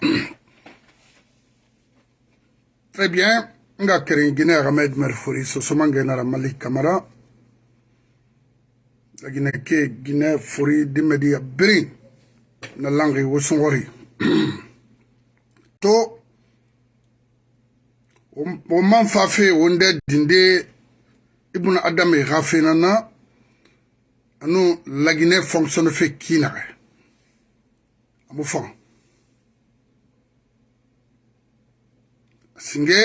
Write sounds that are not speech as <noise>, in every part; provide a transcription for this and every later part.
<clears throat> très bien nga keren guinea hamed merfori sosoma ngenara malik kamara. Lagine ke guinea fori dimediya biri na langi wosongori <clears throat> to o man fa fe wo nde dinde ibnu adame xa fenana anu lagine fonctionne fe kiinaxe amu fan singe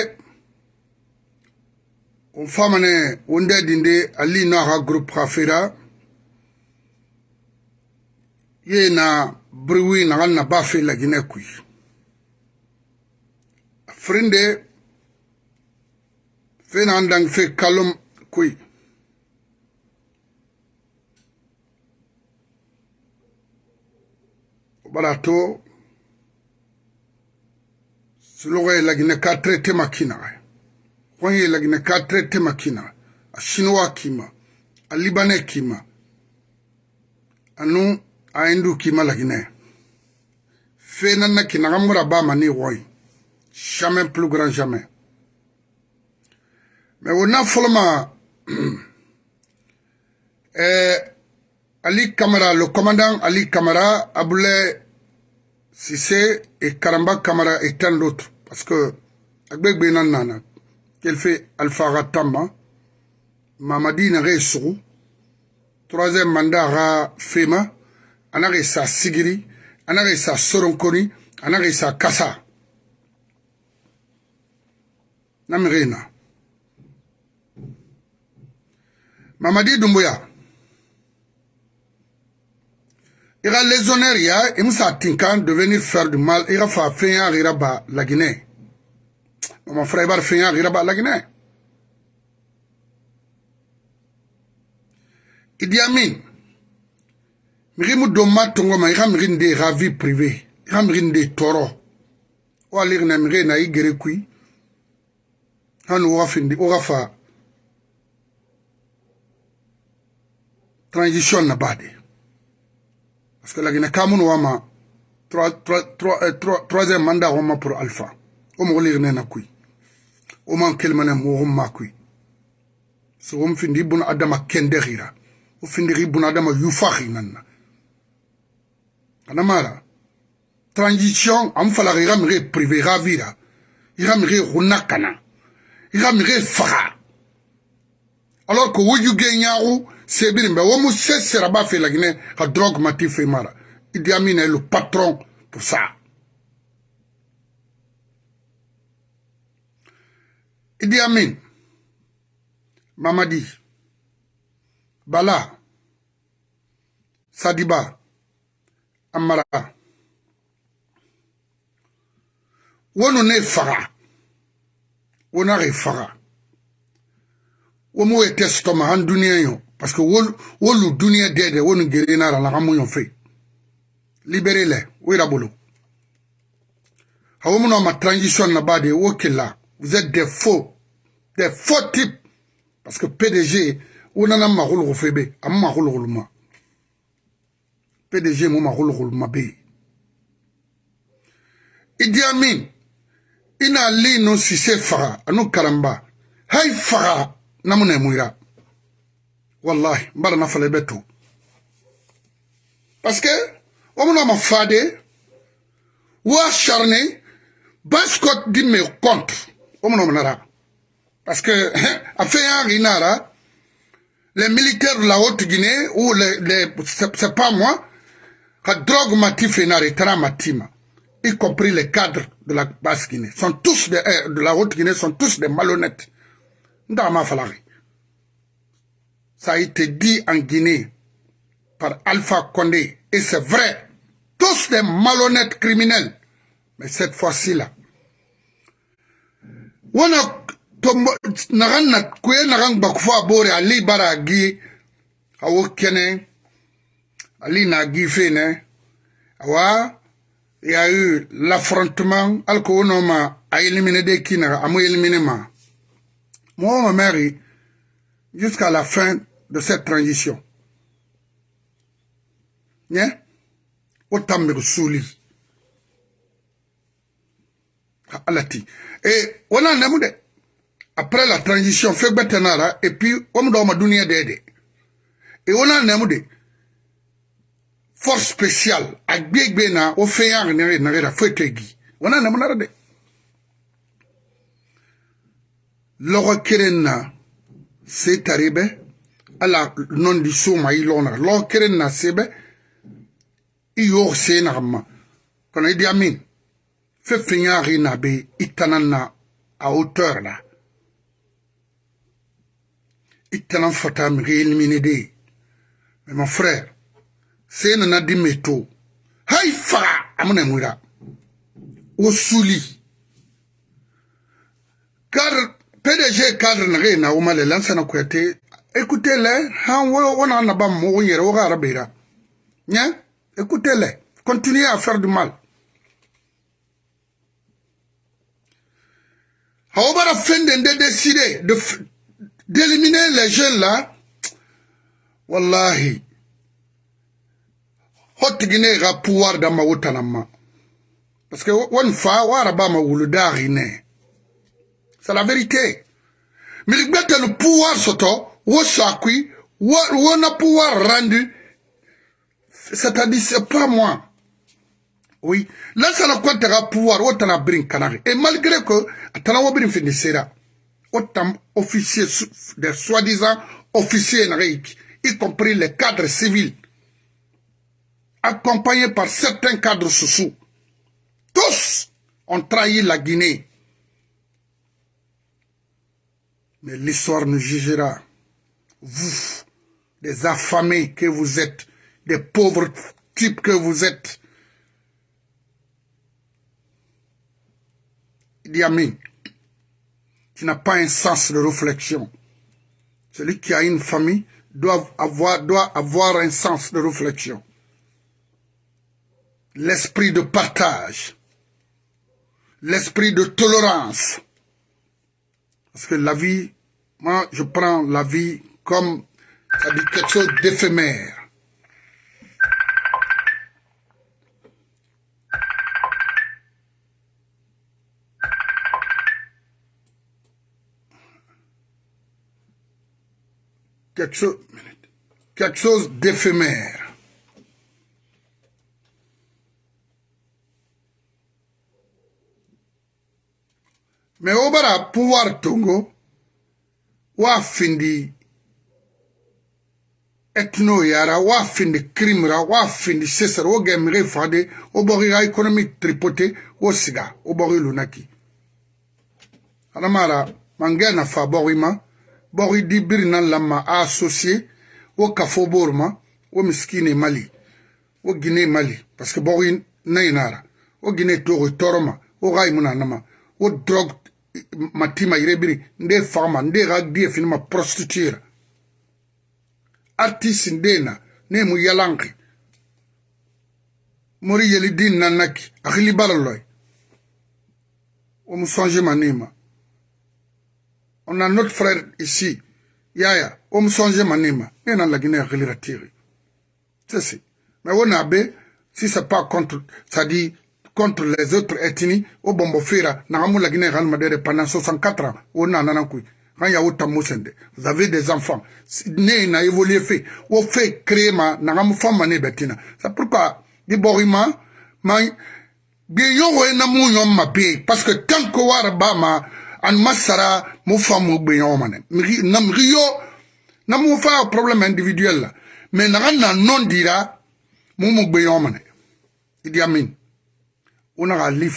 o famane wonde dinde ali no aga groupe xa fera ye na briwi nagan na ba fe lagine kui. A firinde fe nagan dang fe kalom kui. O bara to Suloko ye Laginɛ k'a traité ma kinaga ye. Hɔn ye Laginɛ k'a traité ma kinaga. A Chinois k'i ma, a Libanais k'i ma, anu a Hindu k'i ma Laginɛ. Fɛn na na kinaga mura b'a ma ni hɔn ye. Jamais plus grand jamais. Mais o na fɔlɔ ma ɛɛ Ali Kamara le commandant Ali Kamara Abulaye Sissé et Karamba Kamara et tant d'autres. Parce que, Agbek Benan Nana, qu'elle fait Alpha Ratama, Mamadi Nare Sourou, troisième mandat Ra Fema, Anare Sa Sigiri, Anare Sa Soronkoni, Anare Sa Kassa. Namirena. Mamadi Doumbouya. i ka lezonɛriya i be se a tinkan devenir faire du mal i ka fa fenya gira ba laginɛ mama fra i bari fenya gira ba laginɛ idi amin migi mu don ma tongo ma i ka migi nde i ka vie privé. I ka migi nde tɔɔrɔ o aligina migi na i gere kui. Hani wo ka findi wo ka fa. Transition na ba de Parce que la Guinée wama troisième mandat wama pour Alpha. O mo lir na kui. O man kelmane mo wama kui. So wam findi buna adama kende gira. O findi buna adama yufahi nanna. Transition am fala gira mire privé ravira. Ira mire hunakana. Ira mire faha. Alors que wuju genyaru sebiri mbe womu se seraba fe la Guinée ka drogue mati fe mara. Idi Amin est le patron pour ça. Idi Amin, Mamadi, Bala, Sadiba, Amara. Wonu ne faga. Wonare faga. Womu ete stoma han dunia yo. parce que wolu duniɲɛ dɛdɛ wonu gerena ra laga muɲɔ fe. Libere lɛ wo yira bolo. Hawo muna ma transition na bade wo kila vous êtes des faux. Des faux types. Parce que pdg wo nana magologo fe be. A mo magologoloma pdg mo magologoloma be. Idi amin i na li nu sise faga anu karamba. Hai faga namuna muira Wallahi. Mbara na fale beto. Parce que, on m'a fade. Acharné. Bascot dit me contre. On m'a parce que, <laughs> à faire Rinara, les militaires de la Haute-Guinée, ou les, les c'est pas moi, la drogue matif et matima, y compris les cadres de la Basse-Guinée, sont tous de, de la Haute-Guinée, sont tous des malhonnêtes. Ça a été dit en Guinée par Alpha Condé, et c'est vrai, tous des malhonnêtes criminels. Mais cette fois-ci là, on a tombo nagan na nagan bakfo abore ali bara gi awo kene ali na gi fene il y a eu l'affrontement alko a éliminé des kina amu éliminé ma. Moi ma mère jusqu'à la fin de cette transition. Né otambe suli alati. Et on a de après la transition fait betanara et puis on doit ma dunia de et on a de force spéciale a gbegbe na o fe ya ne na ra fetegi on a namu de logo na se taribe ala nondi soma i lona lo keren na sebe i yo se na ma. Kono idi amin. Fe finyari na be itanan na a hauteur la itanan fata mi elimine de. Mais mon frère se na na dimeto hay fa! Amune mwira. O suli cadre pdg cadre na ge na woma le lansana kuyate écoutez-les yere wo ga rabira nya? Écoutez-les continuez à faire du mal Aobara Fenden de décider d'éliminer les jeunes là. Wallahi. Hotigine ga pouvoir da mawutanama. Parce que one fa wara ba ma wuludari ne. C'est la vérité. Mais le pouvoir soto, wo sakui, wo na pouvoir rendu. C'est-à-dire c'est pas moi. Oui. Là, ça n'a quoi de pouvoir, autant à brin canari. Et malgré que, attends, on brin fini sera. Autant officiers, des soi-disant officiers y compris les cadres civils, accompagnés par certains cadres sous tous ont trahi la Guinée. Mais l'histoire nous jugera. Vous, des affamés que vous êtes, des pauvres types que vous êtes, Idi Amin, qui n'a pas un sens de réflexion. Celui qui a une famille doit avoir un sens de réflexion. L'esprit de partage, l'esprit de tolérance. Parce que la vie, moi je prends la vie comme quelque chose d'éphémère. quelque chose, quelque chose d'éphémère. Mais au bara pouvoir tongo, wa findi etnoyara wa findi krimra wa findi sesara wo gɛmige fade wo bɔgi ka ekonomik tripote wo siga wo bɔgi lunaki adamara mangɛ nafa bɔgi ma bɔgi di biri na lamma a asosie wo kafo bori ma wo miskine mali wo gine mali parce que bɔgi nayinara wo gine togo tɔɔrɔ ma wo ka yimu nanama wo drɔg matima yire biri nde fagama nde ka die fini ma prostituera artiste nde na ne mu yalanki mori yeli din nanaki akili baraloy wo mu songe manima On a notre frère ici, Yaya, on me songe manima, et on a la Guinée à tirer. C'est ça. Mais on a bé, si c'est pas contre, ça dit, contre les autres ethnies, au bombo fera, n'a la Guinée à pendant 64 ans, on a nanakui. A vous avez des enfants, né n'a évolué fait, ou fait créer ma, n'a femme mané betina. C'est pourquoi, di borima, ma, bien yo na mu yon ma parce que tant que war ba ma, an masara mu fa mu gbe yon mane na mu fa problème individuel la mais na na non dira mu gbe yon mane idi amin. Ona ga li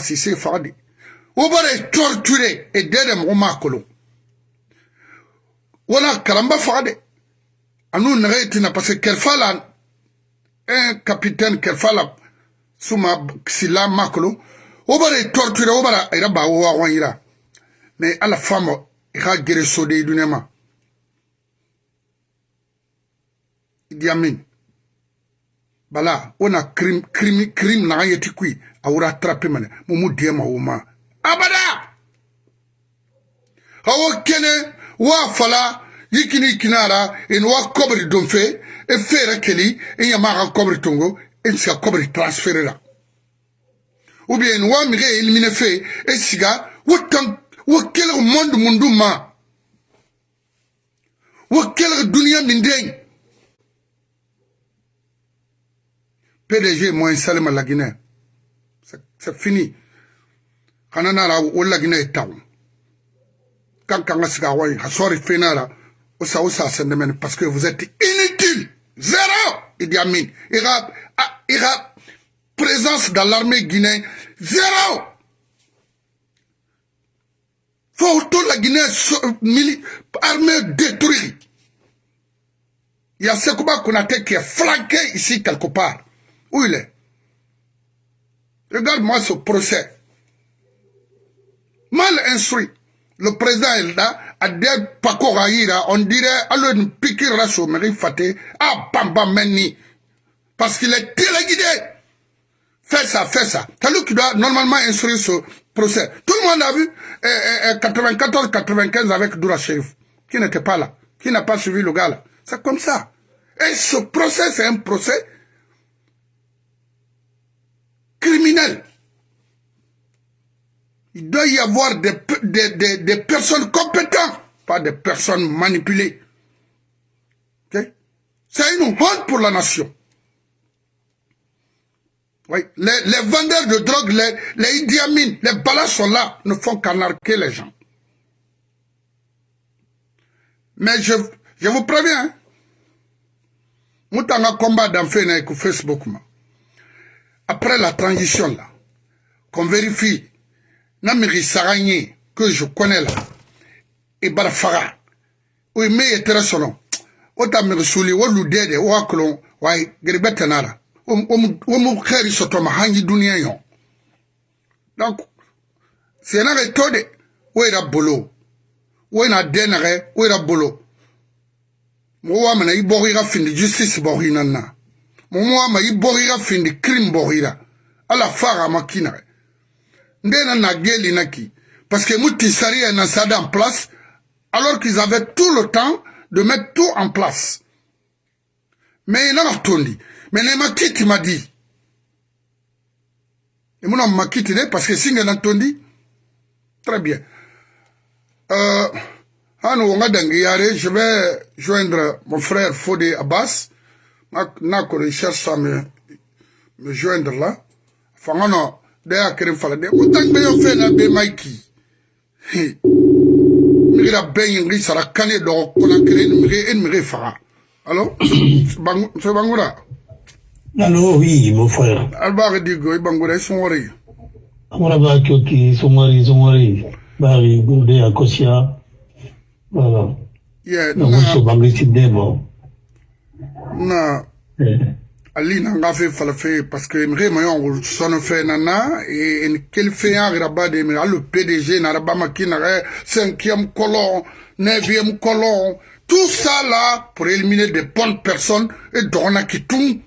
sise fade o bara ye torture e dɛ dɛ mɔgɔ maa kolon wala kalanba faga dɛ. An'u nɛgɛ ye tina parce que kɛrɛfɛ la un capitaine kɛrɛfɛ la suma sila maa kolon o bara ye torture o bara a yɛrɛ b'a wɔgɔn yira. Mais ala fama i ka gere sode i dunɛ ma. Idi amin. Bala o na crime crime crime na an ye ti kui a wura trape mene mu mu diɛ ma o ma. Abada. Hawo kene wa fala yikini kinara in wa kobri donfe e fere keli e yama ka kobri tongo e ska kobri transférer la ou bien wa mi ge éliminer fe e siga wo tan wo kelg monde mundu ma. Wo kelg dunia min den PDG moi Salima la c'est fini kana kan parce que vous êtes inutile zéro Idi Amin. Ira ira présence dans l'armée guinéenne zéro. Faut toute la Guinée armée détruite. Il y a Sekouba Konate qui est flanqué ici quelque part. Où il est? Regarde-moi ce procès mal instruit le président Elda a dit Paco Raïra, on dirait, alors une piqûre la sommerie faté, ah, bamba meni. Parce qu'il est téléguidé. Fais ça, fais ça. C'est lui qui doit normalement instruire ce procès. Tout le monde a vu eh, 94-95 eh, avec Doura qui n'était pas là, qui n'a pas suivi le gars là. C'est comme ça. Et ce procès, c'est un procès criminel. Il doit y avoir des, des, des, personnes compétentes, pas des personnes manipulées. C'est une honte pour la nation. Les, vendeurs de drogue, les, les Idi les balas sont là, ne font qu'anarquer les gens. Mais je, vous préviens, hein, Moutanga combat dans Facebook. Après la transition qu'on vérifie na miri saga ye que je connais là e bara faga o me ye tere sɔnɔ o ta miri suli o lu dede o wa kolon wa geribe tenara. O mu xeeri sɔtɔma hanji duniya yɔ donc sena ke to de o yɛrɛ bolo. O na den nagɛ o yɛrɛ bolo. Mɔgɔ wa mana i bɔgɔ i ka findi justice i na. Na mɔgɔ wa ma i bɔgɔ i ka findi crime bɔgɔ i la ala nagɛ ndena na geli naki. Parce que Moutisari et Nassada en place alors qu'ils avaient tout le temps de mettre tout en place. Mais il a tondi mais ne makiti m'a dit. Et mon m'a quitté parce que singa n'a tondi très bien. Euh je vais joindre mon frère Fodé Abbas. N'a que cherche à me, me joindre là. Non da ya kere fala de o be yo fe na be maiki mi gira be yin ri sara kane do ko na kere ni mi en mi fa allo? Bang so bangura allo oui mon frère. Alba di go bangura son wori amara ba kyoki son wori son wori bari gurde akosia. Voilà. Yeah na mo bangi tidebo na ali na nga fe fala fe parce que mre ma yon sono fe nana et en quel fait en raba de me le PDG na raba makina cinquième colon neuvième colon tout ça là pour éliminer des bonnes personnes et dona kitung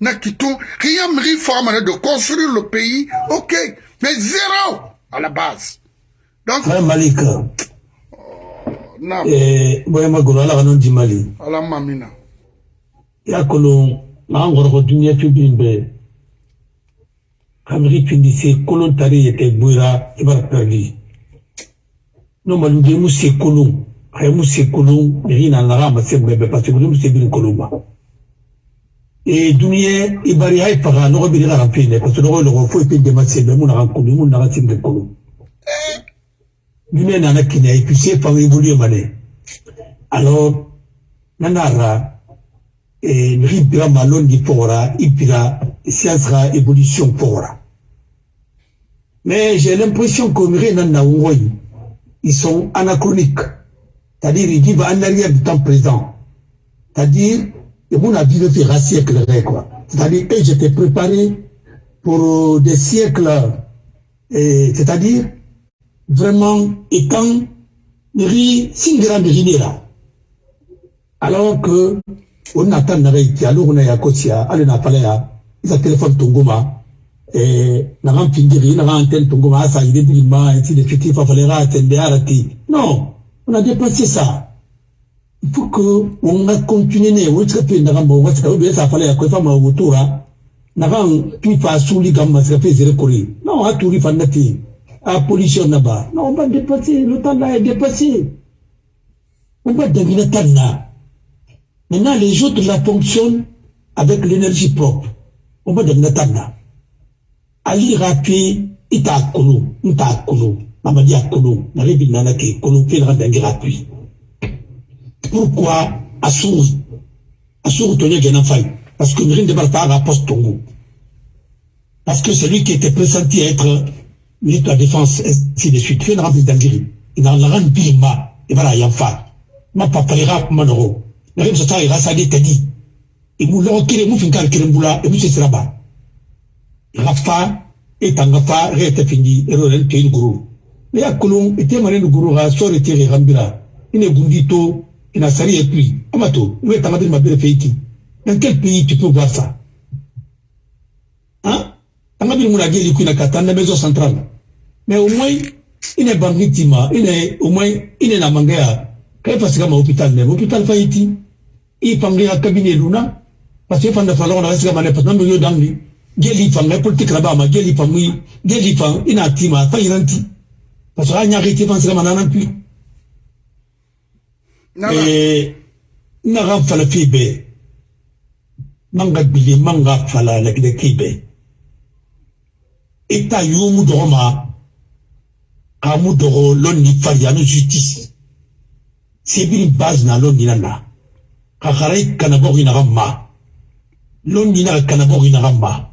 na kitung rien mri forme de construire le pays ok mais zéro à la base. Donc Malika. Na eh boya magoro ala kanon di mali. Ala mamina. Ya kolon maa ngoroko duniya fibin bɛ kamiri pindi se kolon tari yete gbera ibara perdi no malu de mu se kolon. Ay mu se kolon ri na naga ma se bebe parce que mu se bin kolon ba e duniya ibari ay paga no bi ga rampi ne parce que no lo fo pe de ma se be mu na ko mu na se be kolon. Duniya na na kine ay puis c'est pas évoluer mané alors nanara eh, miri bira pogora i science ka évolution pogora mais j'ai l'impression que miri na na ils sont anachroniques. C'est-à-dire ils vivent en arrière du temps présent. C'est-à-dire et mon avis de faire un siècle quoi. C'est-à-dire que j'étais préparé pour des siècles c'est-à-dire vraiment étant singira miri là alors que o nata naga iti alu kuna ya kotia ale na pala ya isa telefone tunguma eh naga mpingiri naga antenne tunguma asa ide bilima ainsi de suite il fallait attendre arati non on a dépassé ça. Il faut que on a continué ne o tsika pe naga mo wasa o be sa pala ya ko fa ma wutura nakan pipa suli gamma sika fe zere kori non a turi fannati a pollution naba non on va dépasser le temps là est dépassé. On va devenir tanna maintenant les autres la fonctionnent avec l'énergie propre. On va devenir tanna ali rapi ita kunu nta kunu mamadi akunu nalebi nana ke kunu fe na dangi rapi pourquoi asuru asuru tonye gena faille parce que Mirin de Barta a poste Tongo. Parce que celui qui était pressenti être ministre de la Défense, ainsi de suite, fait une d'Angiri. Il rien dit, ma, et voilà, il y a un fa. Ma a un euro. Il a un il a sa dit, dit. Et vous l'avez kéré, vous finissez kéré moula, et vous c'est là-bas. Il a fa, et tant fa, reste fini, et il a une gourou. Mais à Kolon, et témoigné le gourou, a sort et tiré rambira. Il est gundito, il a sari et puis, amato, où est-ce que ma belle fait dans quel pays tu peux voir ça? Hein? Tanga bi muna geli kuna katanda maison centrale. Mais au moins est bangitima, est au moins est na mangaya. Kai que ma hôpital faiti. Il pangi à cabinet luna. Parce que fanda fala on reste comme parce que yo dangli. Geli fanga politique là-bas ma geli famui, geli fang ina tima fa iranti. Parce que anya rete pense comme nana. Puis. Et na ram fala fibe manga bili manga fala la gide kibe eta yumu dogoma kamu dogo lonni fari anu justice. Sebiri base na lonni nana kakarai kana bogi na gamma lonni na kana bogi na gamma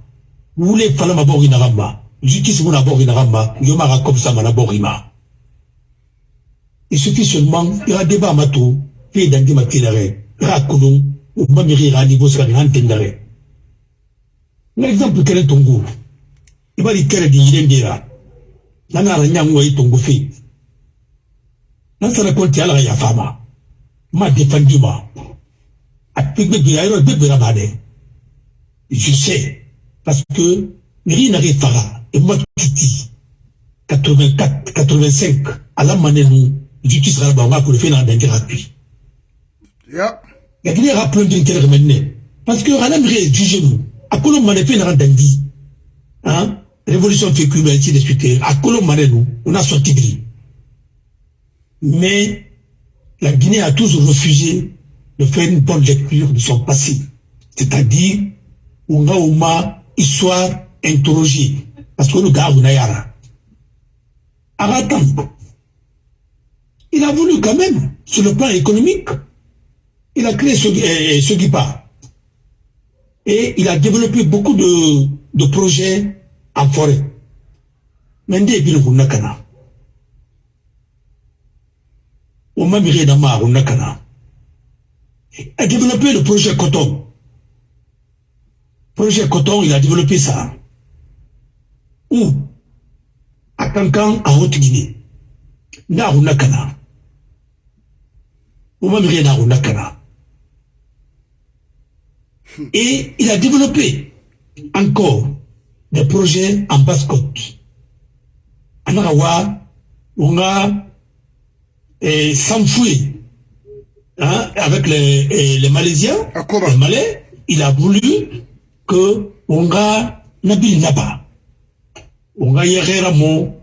wule fala ma bogi na gamma justice muna bogi na gamma yoma ka comme ça mana bogi ma. Il suffit seulement il y a débat matou fait d'andi ma tilare rakulung umba miri ga niveau sika ni hantendare na exemple kere tongu ibali kere di yire ndira na ngara nyango yi tongu fi na sara konti ala ya fama ma defendi je sais. Parce que miri na refara et moi titi 84 85 ala manenu justice ra ba ngako le fait na denge gratuit yeah lakini yaka plonge nkele kemene parce que ana mire juge nous. Akolo mane pe naka dandi hein? Révolution cuba ainsi de suite akolo mane nous? On a sorti gris mais la Guinée a toujours refusé de faire une bonne lecture de son passé c'est-à-dire on a au moins histoire interrogée parce que le gars on a yara Aratam il a voulu quand même sur le plan économique il a créé ce, qui part. Et il a développé beaucoup de, projets en forêt. Mais a développé le projet coton. Projet coton, il a développé ça. Où? À Kankan, en Haute-Guinée. Na Runakana. Au même Runakana. Et il a développé encore des projets en basse-côte. En Arawa, on a eh, s'enfouir hein, avec les, les Malaisiens, les Malais. Il a voulu que on a Nabil Naba, on a yere Ramo,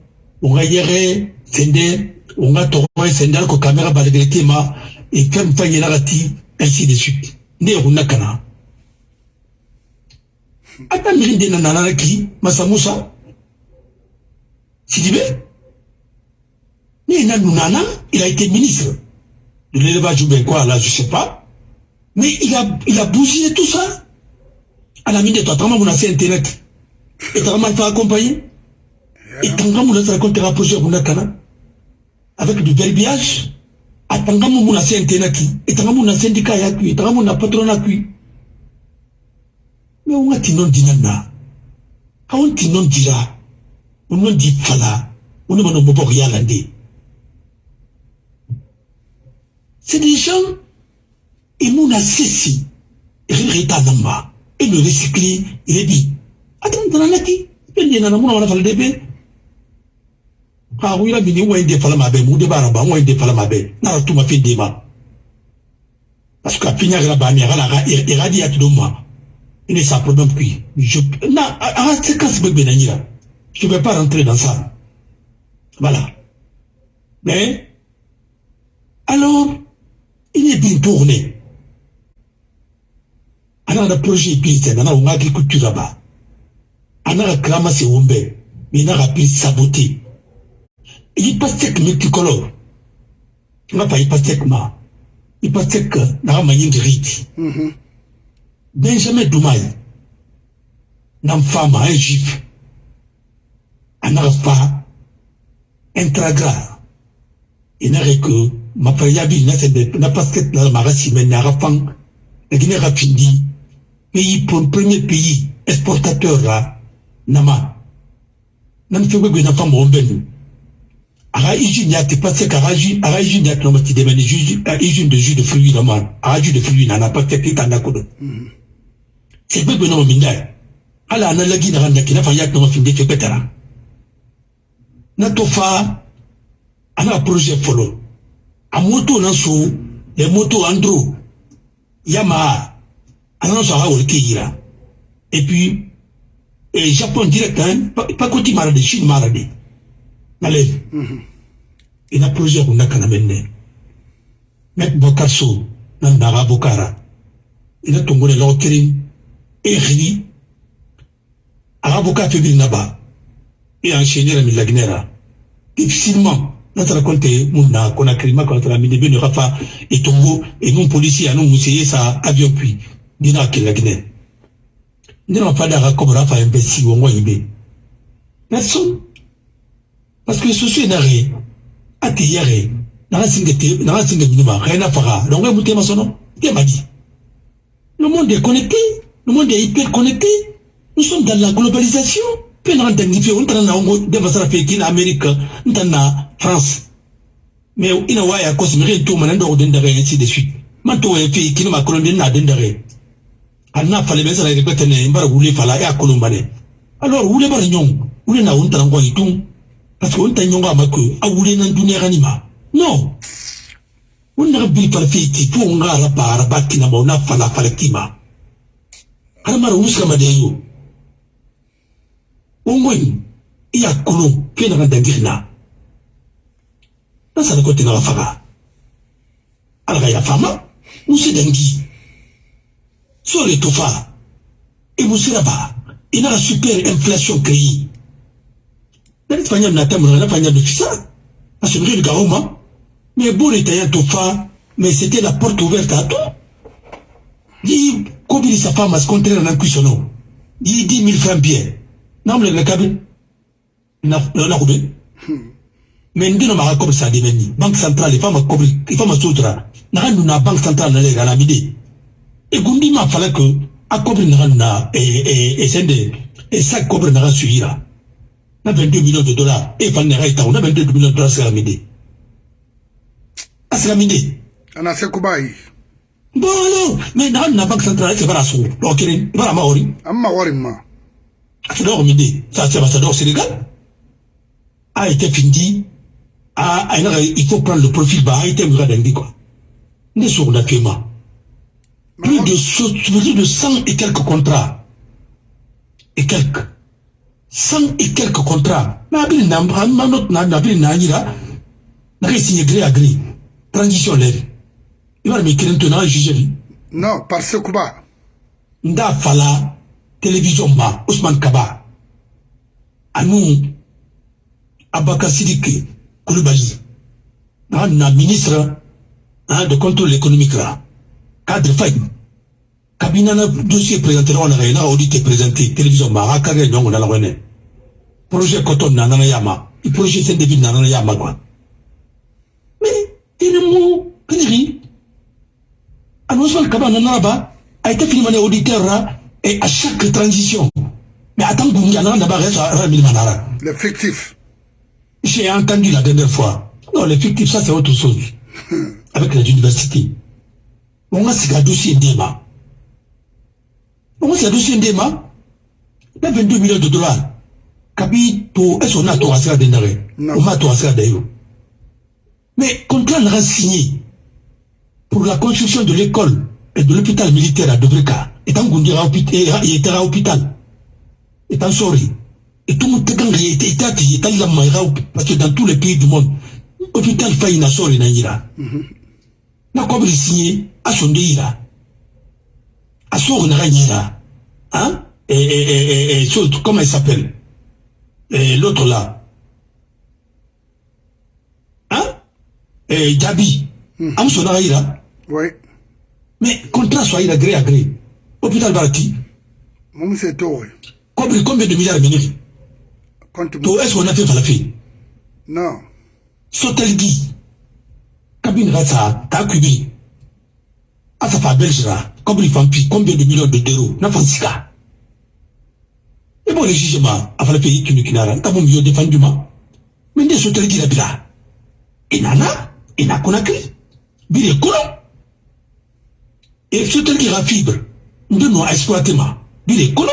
on a yere Sende, on a Toroy Sende, ko caméra balagretima, et comme Fayelagati, ainsi de suite. Né on a kana. ata mirinde na nana ki masa musa sidibe ni na nunana il a été ministre de l'élevage ou bien quoi là je sais pas. Mais il a il a bougé tout ça. À la mine toi muna fait internet. Et tama fa accompagner. Et tanga muna sa raconter un projet muna kana avec du verbiage. Atanga muna fait internet. Et tanga muna syndicat ya kui tanga muna patronat kui mais on a ti non dina na on ti non dira on non di fala on ne m'en pas rien c'est des gens et a cessé reta namba. Et le recycler il est dit. Attends dans la qui? Pendi na mon on a na tu ma fi dema parce que Il s'en problème. Je, na, c'est quand c'est Je ne vais pas rentrer dans ça. Voilà. Mais, alors, il est bien tourné. Alors, le projet est bien, on a une agriculture là-bas. On a clama c'est ombe, mais on a pu saboter. Il passe que multicolore. N'a il passe ma. Il passe que, n'a pas de rite. Benjamin Doumaï, nam fama un juif, un pas intragra. Il n'a payabi n'a n'a cette la marasi mais n'a pas la Guinée rapindi pays premier pays exportateur là nama nam fait que n'a pas mon ben aga iju nya te pas que aga ju aga iju nya to mati de ben ju iju de jus de fruits là man jus de fruits n'a pas fait que t'en as c'est bébé non minda ala na lagi na randa kina fa yak no finde fe petara na to ana projet folo a moto na so le moto andro yama ana so kira et puis et japon direct hein pas côté marade chine marade na le ina projet ko nakana menne met bokaso na ndaga bokara. Ina tongole lo kirin ehri avocat febrile naba et enchaîné la difficilement notre compte muna qu'on a créé ma contre la mine ne rafa ça avion puis dina Guinée n'a moi imbé personne parce que ceci n'a rien à te yare n'a rien n'a donc le monde est connecté le monde est hyper connecté. Nous sommes dans la globalisation. Puis on a identifié, on a en Amérique, on a France. Mais il y a cause de tout, on a ainsi de suite. Manto est fait qui m'a colonisé n'a d'endare. Anna fallait bien ça répéter ne mbara wule fala ya kolombane. Alors wule bar nyong, wule na on tango itung. Parce qu'on t'a nyonga mako, a wule nan dunia ganima. Non. On a bi par fait qui pour on a la para bakina ma on a fala fala kima. adamara wusuka madeyo ongoyi i y'a kolon k'e nana dangiri na nasana ko tɛnaka faga ala ka yafa ma muso dangi so le tofa. E musira ba i naka super inflation créi nani fanya mnata mnana nafanya dufisa asubiri likaoma mais bon itaya tofa mais c'était la porte ouverte à tout. Di kobilisa famas contraire na kuisono di 10 000 francs bien. Namle le kabi na na kube mais ndino ma kobi sa de menni banque centrale il faut ma kobi il faut ma sutra na kan na banque centrale na le gala mide e gundi ma fala que a kobi na kan na e e e sende e sa kobi na suira. Na 22 millions de dollars. E fa na raita na 22 millions de dollars la mide asla mide ana se kubai. Bon alors mais dans la banque centrale c'est pas la sou. Donc il va la maori. Amma wari ma donc midi ça c'est ambassadeur Sénégal. A été fini a il faut prendre le profil bas. A été mis dans quoi. Ne sur la plus de plus de 100 et quelques contrats. Et quelques. 100 et quelques contrats. Mais abili na ma note na na signé gré à gré. Transition lève i b'a mi kelen to n'a juge di non par sekuba n t'a fala télévision ma Ousmane Kaba. Ani Abakar Sidiki Koulibaly. N'a na ministre hein, de contrôle économique là. Cadre fay kabina na dossier présenté na na na audit présenté. Télévision ma ha kare nyongo na la wene projet coton na na yama i projet sen débit na na yama quoi. Mais il mo kaniri Ousmane Kaba Nanaba a été filmé auditeur là, et à chaque transition. Mais attends, Le fictif. J'ai entendu la dernière fois. Non, le fictif, ça c'est autre chose. <laughs> Avec les universités. On a ce dossier d'Ema. On a ce dossier d'Ema. Il 22 millions de dollars. Kabi, est-ce qu'on a tout à d'endare? On a tout à d'ailleurs. Mais contrat n'a signé pour la construction de l'école de l'hôpital militaire à Debreka, et en Gundira, il était à l'hôpital, et en Sori, et tout le monde était était la parce que dans tous les pays du monde, l'hôpital failli na Sori na Ira. Na kobri signé, à son ira. À Sori na Ira. Hein? Et, et, et, et, comment il s'appelle? Et l'autre là. Hein? Et Gabi. Am son ira. Oui. Mais contrat soit il a gré à gré. Hôpital Barati. Mon c'est tout. Combien, combien de milliards minutes To est-ce qu'on a fait falafi Non. Sotelgi. Kabine Rasa, Takubi. Asafa Belgira. Combien de combien de millions de d'euros N'a pas sika. Et bon, le jugement, à faire pays qui nous kinara, t'as mon mieux défendu ma. Mais des Sotelgi la bila. Et nana, et n'a qu'on a Et Sotelgi la fibre. Nous nous exploité ma. Bile colon.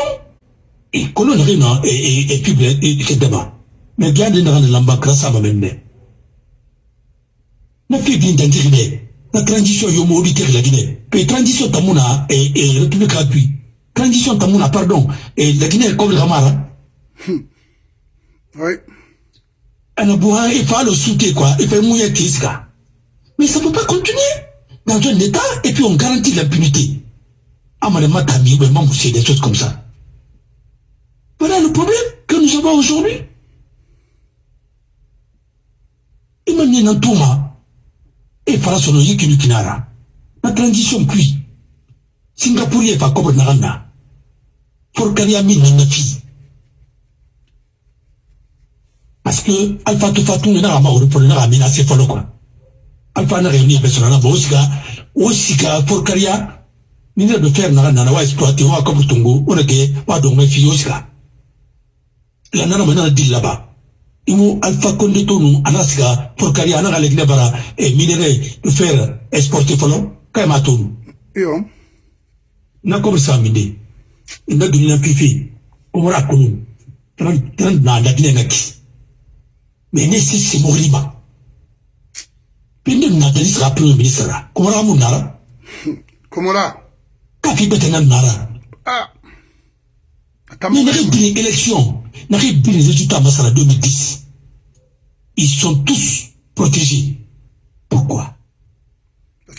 et kolon nage na e pible e kedama mais gade naga na lamba kra sama menne na fi bin danjiri ne na transition yo tek la Guinée. Pe transition tamuna e e république gratuit transition tamuna pardon. E la Guinée comme le Camara oui. Ana buha il faut le soutenir quoi. Il faut mouiller tiska. Mais ça peut pas continuer dans un état et puis on garantit l'impunité amane matami ben mamoussé des choses comme ça Voilà le problème que nous avons aujourd'hui. Imani na tuma e fara sono yiki ni kinara. Na transition puis Singapour ye fa kobo naranda. For kariya min na fi. Parce que Alpha to fatu na ga ma ori pour na ga mina se folo quoi. Alpha na réuni be sona na bo sika o sika for kariya ni ne de faire na na wa exploiter wa kobo tungu on ke wa do me fi o sika. la nana mana di laba imu alpha konde tonu ana siga porkari ana ga legne bara e minere de fer exporter folo kay ma tonu yo na ko sa minde inda dunia pifi umura kunu tran tran na da dine ngaki mais ne si si moriba pinde na da sera premier ministre kumara mun nara <laughs> kumara ka fi betena nara ah mais les élections n'arrive bien les résultats Massala 2010. Ils sont tous protégés. Pourquoi?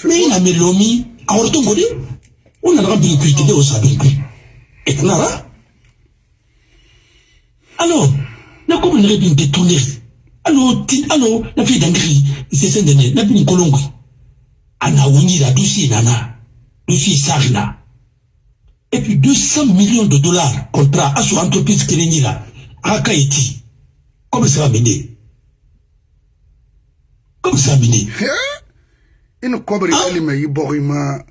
Mais il a mis l'OMI à Ortongodi. On a rempli le cultivé au Sabin. Et Nara? Alors, n'a comme une rébine Alors, alors, la fille d'Angri, c'est celle de la bine Kolongui. Ana la douce Nana, douce Sarina. Et puis 200 millions de dollars contrat à son entreprise qui est là. aka eti comme ça mené comme ça mené ina kobri kalima yi bori ma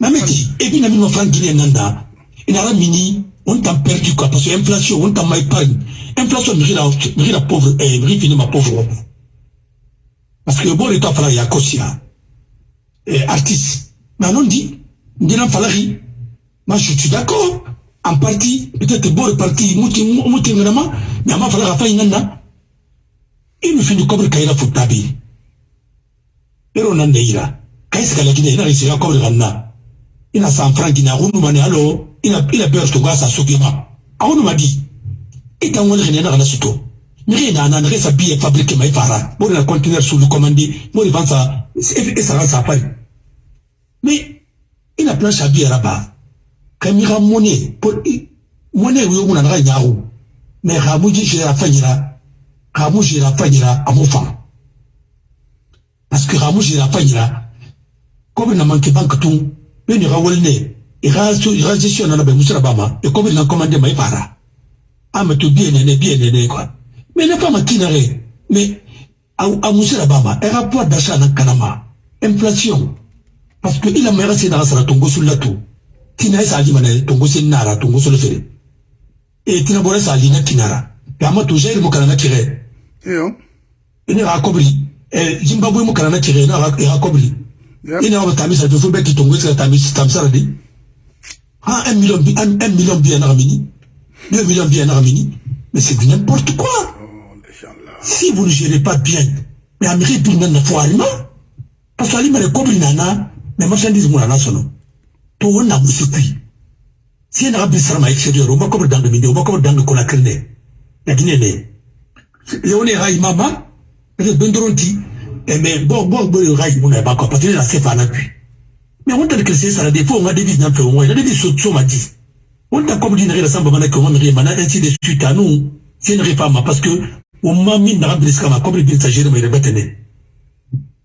mameti et puis na mino franc guinée nanda ina la mini on t'a perdu quoi parce que inflation on t'a ma épargne inflation mi la la pauvre eh fini ma pauvre parce que bon état fala ya kosia eh artiste. Mais non dit ndina falari moi je suis d'accord. En partie peut-être bon parti muti ngama mais ama fala fa ingana il me finit comme kaira futabi pero nan deira kai saka la kine ina risi ya kobre ganna ina san franki na hunu mane alo ina ina ber to gasa sugima awunu madi ita ngol khine na kana suto ni na na resa biye fabrique mai fara. Bo na conteneur sous le commandé mo vansa et ça ça pas mais ina plan shabi raba kami ka mone mone yo muna na nyawo me ga mu ji shira fanyira ga mu shira fanyira amu fa parce que ga mu shira fanyira be na manke bank tun be ni ga wolne e ga so e ga gestion na be musira bama. E na commande mai para. Ama to bien ne bien quoi mais ne pas makinare mais a musira bama. E rapport d'achat na kanama. Inflation. Parce que il a mera c'est dans sa tongo sur la tout tina sa ali mana tongo sen nara tongo solo fere e tina bore sa ali na kinara. Ya ma to jair mo kana na kire. Yo. Ina ga kobri e zimbabwe mo kana na kire na kobri ina tamisa to ki tongo ha un million bi un million bi na mini deux millions bi na mini mais c'est du n'importe quoi. Si vous ne gérez pas bien mais amérique bi na na foirima parce que ali mare kobri na na mais marchandise mo na sono to wonna musikui si na bi sarma exterior o makobar danga minde o makobar danga kona kirne ya gine ne leone ha imama le bendoronti e me bo bo bo ha imuna ba ko patine la sefa na puis mais on t'a que c'est ça des fois on a des business peu on a des so so mati on t'a comme dit na samba mana ko on ri mana ainsi de suite à nous. C'est une réforme parce que o ma min na bi skama comme bi s'agir mais rebetene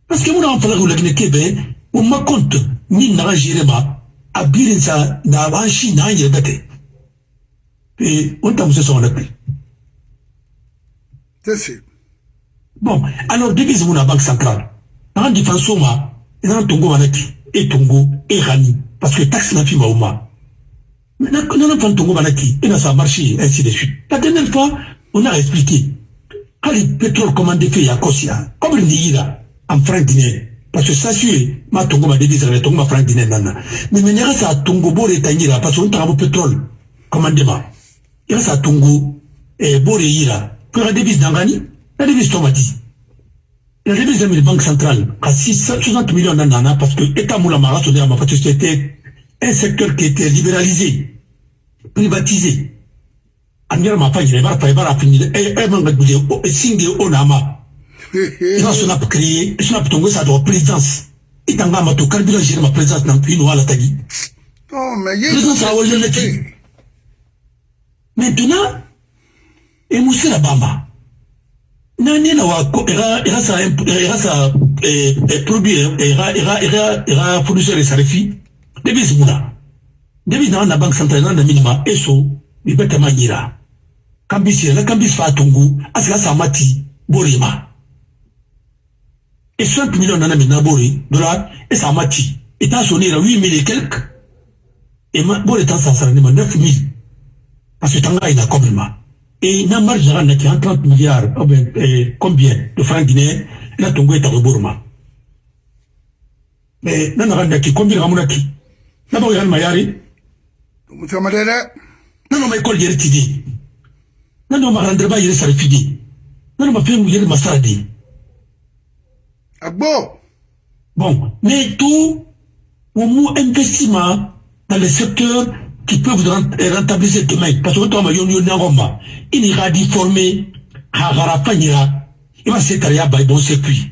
parce que mon enfant la gine kebe o ma compte min na gérer ma a birinsa na ban shi na hanyar bate et on t'a musu son appel. C'est bon alors devise mon banque centrale. En défense manaki et tongo et rani. Parce que taxe na fi mauma na na fan tongo manaki et na ça marché ainsi de suite. La dernière fois on a expliqué le pétrole commandé fait Yakosia comme il dit là en franc guinéen. Parce que ça suit ma tongo ma devise na tongo ma franc guinéen nana. Mais mais n'ira ça tongo bore tanyira parce qu'on t'a pétrole commandement ira ça tongo et bore yira que la devise d'angani la devise tomati la devise de la banque centrale à 660 millions d'anana parce que État Moula Mara parce que c'était un secteur qui était libéralisé, privatisé. Aniara ma pagina bara pa bara fini manga gule o singe o nama. <laughs> Ina sona créer, sona tongo sa do présidence. Itanga ma to carburant gérer ma présidence nan puis no ala tagi. Non, mais il y a Présidence a wole le Maintenant, et Moussa la bamba. Nani na wa era era sa era sa eh, produit era era era era fournisseur sarifi debis muna debis na na banque centrale na minima eso bi beta manyira kambisi na kambisi fa tungu asika sa mati borima. Et 60 millions na mina bori dollar et sa mati et ta sonné 8 000 et quelques. Et ma bori ta sa sara ni 9 000 parce que tanga ina complètement et na marge na qui en 30 milliards oh ben, eh, combien de francs guinéens na burma mais na na qui combien ramuna ki na Musa Madera, na ma école na na ma fe mu yeri masaradi Agbo, bon mais tout au investissement dans les secteurs qui peuvent rentabiliser demain. Parce que quand on a yon yon ngoma, il ira d'y former, hagara fanyira, il va se carrière by bon circuit.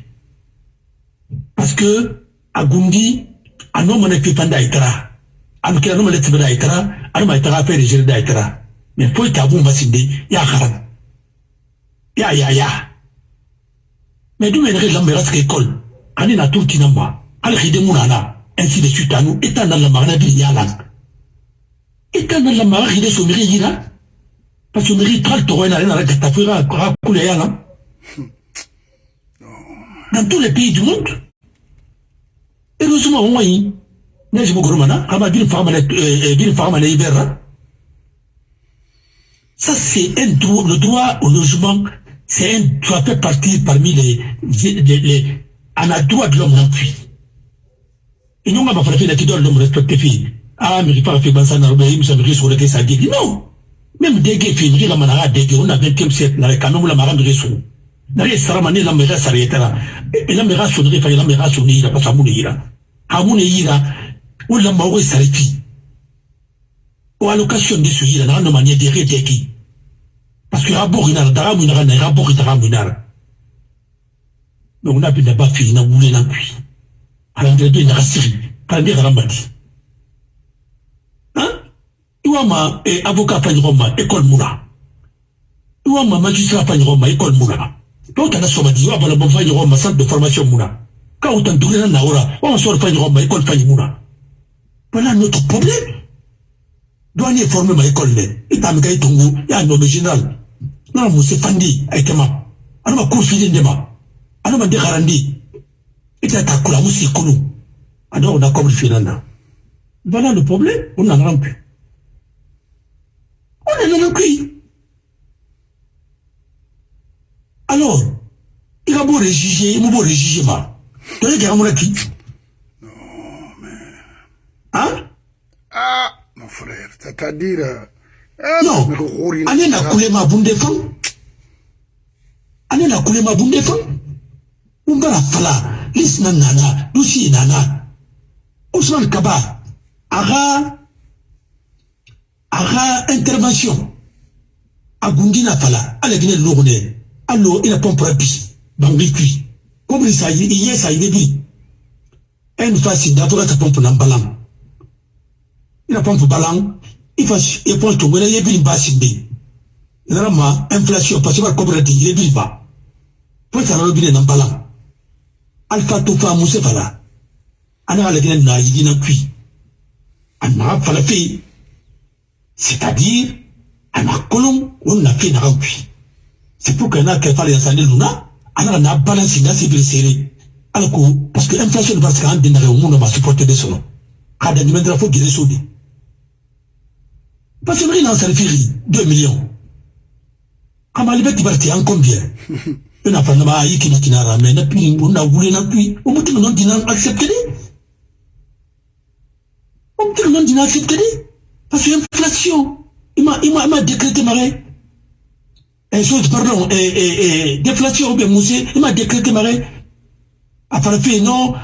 Parce que, à Gundi, un homme ne fait pas d'aïtara. Un qui a nommé le tibre d'aïtara, un homme d'aïtara fait les gérer d'aïtara. Mais pour être à vous, Massinde, ya haram. Ya ya ya. Mais d'où mènerait l'ambérance école? Ani na tout tinamba. Al khide mounana. Ainsi de suite à nous, étant dans la marina du yalang. ita na lama ga gide somiri yira pa somiri tral toro ena na gata fuira ra kule yana dans tous les pays du monde heureusement on yi ne je me mana ama bin fama na bin fama na ibera ça c'est un droit le droit au logement c'est un doit faire partie parmi les les, les on a droit de l'homme puis et nous on va faire la qui doit l'homme respecter fille Ah, amiri pa afe gbansa na robe imisa miri so leke sa digi non! Même dege fi miri la manara dege on a 20e siècle na quand même la mara miri so na re sarama ni la mera sareta la e la mera so ni fa la mera so ni la pa samu ni ira hamu ni ira o la mawo sareti o allocation de suira na no manie de redeki parce que rabori na daramu na na rabori daramu na donc on a bi na ba fi na wule na kui ala ndre do na siri ala ndre rambati iwa ma eh, avocat ɲɔgɔn ma école mun na iwa ma magistrat ɲɔgɔn ma école mun na dɔw tana sɔma di iwa balabɔ fa ɲɔgɔn ma centre de formation mun na k'aw tan duguna na ora wa ma sɔrɔ fa école fa voilà notre problème. Dɔw ni formé ma école dɛ i t'a tungu i y'a nommé général. N'a ma se fandi a kɛma ana ma cour fili de ma ana ma dekarandi i t'a ta kula musi kunu a dɔw na voilà le problème. On rend plus on est dans le. Alors, il va beau réjuger, il va beau réjuger, ma. Tu as dit mon qui non, mais. Hein Ah, mon frère, c'est-à-dire. Ah, Non, année n'a coulé ma boum de fond. Année n'a coulé ma boum de fond. On va la fala, lis nana, douci nana. Ousmane Kaba, aga aga intervention. Agundi na fala ala gine logo ne allo ina pompra bi bangi kui comme ça il y a ça il est dit une fois si d'abord ta pompe na balam ina pompe balam ifa e pompe to ngene yebi basi bi vraiment inflation parce que comme dit il est dit pas pour ça le bien na balam alfa to fa musa fala ana ala gine na yidina kui ana fala fi c'est-à-dire ana kolon on na fi na kui c'est pour que na ke fala ya sande luna ana na balance na sibir sere ala ko parce que inflation parce que an den daga mun ma supporter de sono kada ni mendra fo gire sodi parce que ina sarfiri 2 millions. En combien? <laughs> Ina fa na ma yi kina kina ra mais na on na wule na pi o mutu non dina accepter o mutu non dina accepter parce que inflation ima ima ima décréter marais et chose pardon et, et, et déflation ou bien moussé il m'a décrété marais après non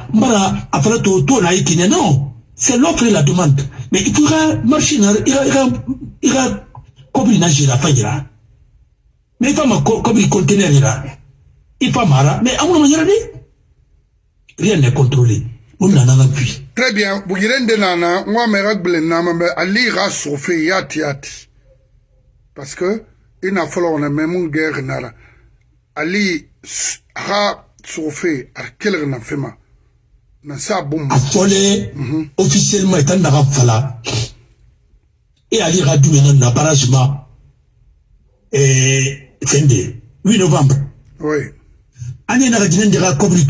après to to na ikine non. C'est l'offre et la demande. Mais il pourra marcher il ira ira ira kobri na jira fajira mais il ma kobri conteneur ira il faut mara mais amuna manyara ni rien. N'est contrôlé. On nana na puis très bien. Bugirende nana nama mais ali ra sofe yati yati. Parce que fɔlɔ na mɛ mun gɛr nara ali ha sofe a kelg na fema na sa bum a fɔle officiellement ita naga fala e ali dumɛna na barragement fɛn de 8 novembre. Oui. Ani jinen de ka kɔbiri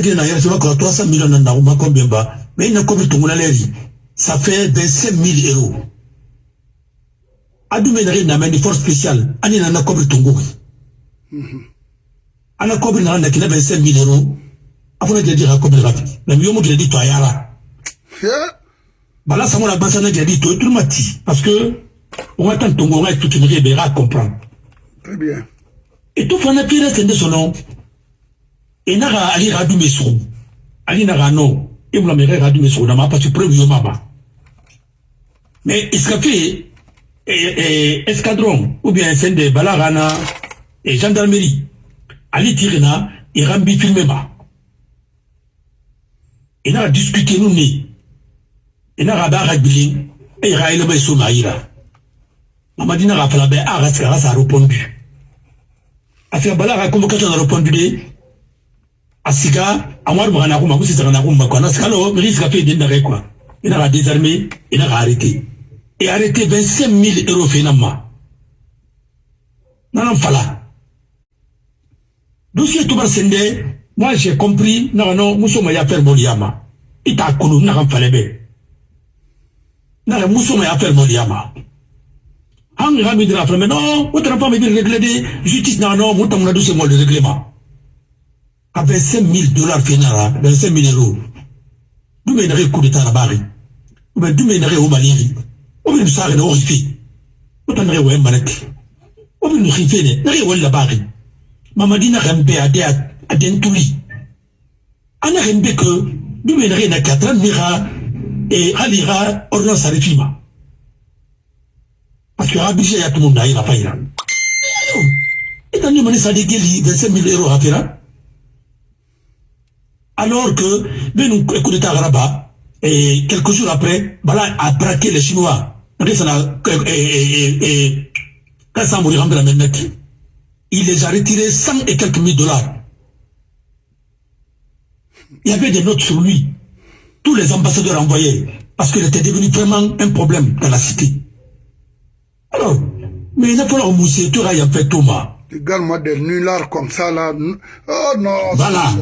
gina na yɛrɛ sɛbɛ kɔrɔ 300 millions na nagu ma combien ba mais tungu na lɛri ça fait 25 000 euros adume nare na ni force spéciale ani na na kobri tungu ana kobri na na kina ben 5000 euros afuna jadi ha kobri rafi na miyo mu jadi to ayara bala samo na basa na jadi to tout mati parce que on va tant tungu on va tout une be ra comprendre très bien et tout fana pire c'est de son nom et na ga ali radu mesu ali na ga no e bula me ga na ma parce que preuve yo mama. Mais que fait et, et, escadron ou bien fɛn de balagana et gendarmerie. Ali tirina i rambi filme ma i naga discuter nu ni i naga ba ga gbilin e ga yelema i so ma yira mamadi naga fala bɛ a ga ga sa répondu a bala ga convocation na répondu de? asika amwari magana kuma musi sagana kuma kwa nasika lo miri sika fe denda kai kwa ina ka désarmé ina ka arrêté et arrêté 25000 euros fe na ma nana fala dossier tubar sende moi j'ai compris na no muso ma ya faire bol yama ita kunu na kan fale be na muso ma ya faire bol yama hanga mi dira fala mais non autre pas me dire régler justice na no mutamuna dossier mo le règlement. À 25 000 dollars final, 25 000 euros. D'où m'aiderait coup d'état à la barre. Ou bien m'aiderait au Mali. o bɛ misali na o rife o ta nɛgɛ wɛ manaki o bɛ nu rife ne nɛgɛ wɛ labari mamadi na kan bɛ a de a den tuli a na kan bɛ ke du bɛ nɛgɛ na katra ne ka ee hali ka ordonnance arifi ma parce que a budget ya tumu na yira fa yira e ta ne mani sa de geli 25 000 euros hafira alors que bɛ nu coup d'état garaba et quelques jours après, Bala a braqué les Chinois. Il les a retirés 100 et quelques mille dollars. Il y avait des notes sur lui. Tous les ambassadeurs envoyés. Parce qu'il était devenu vraiment un problème dans la cité. Alors, mais il n'a pas le mousser, tu as fait Thomas. Regarde-moi des nullards comme ça là. Oh non. Voilà.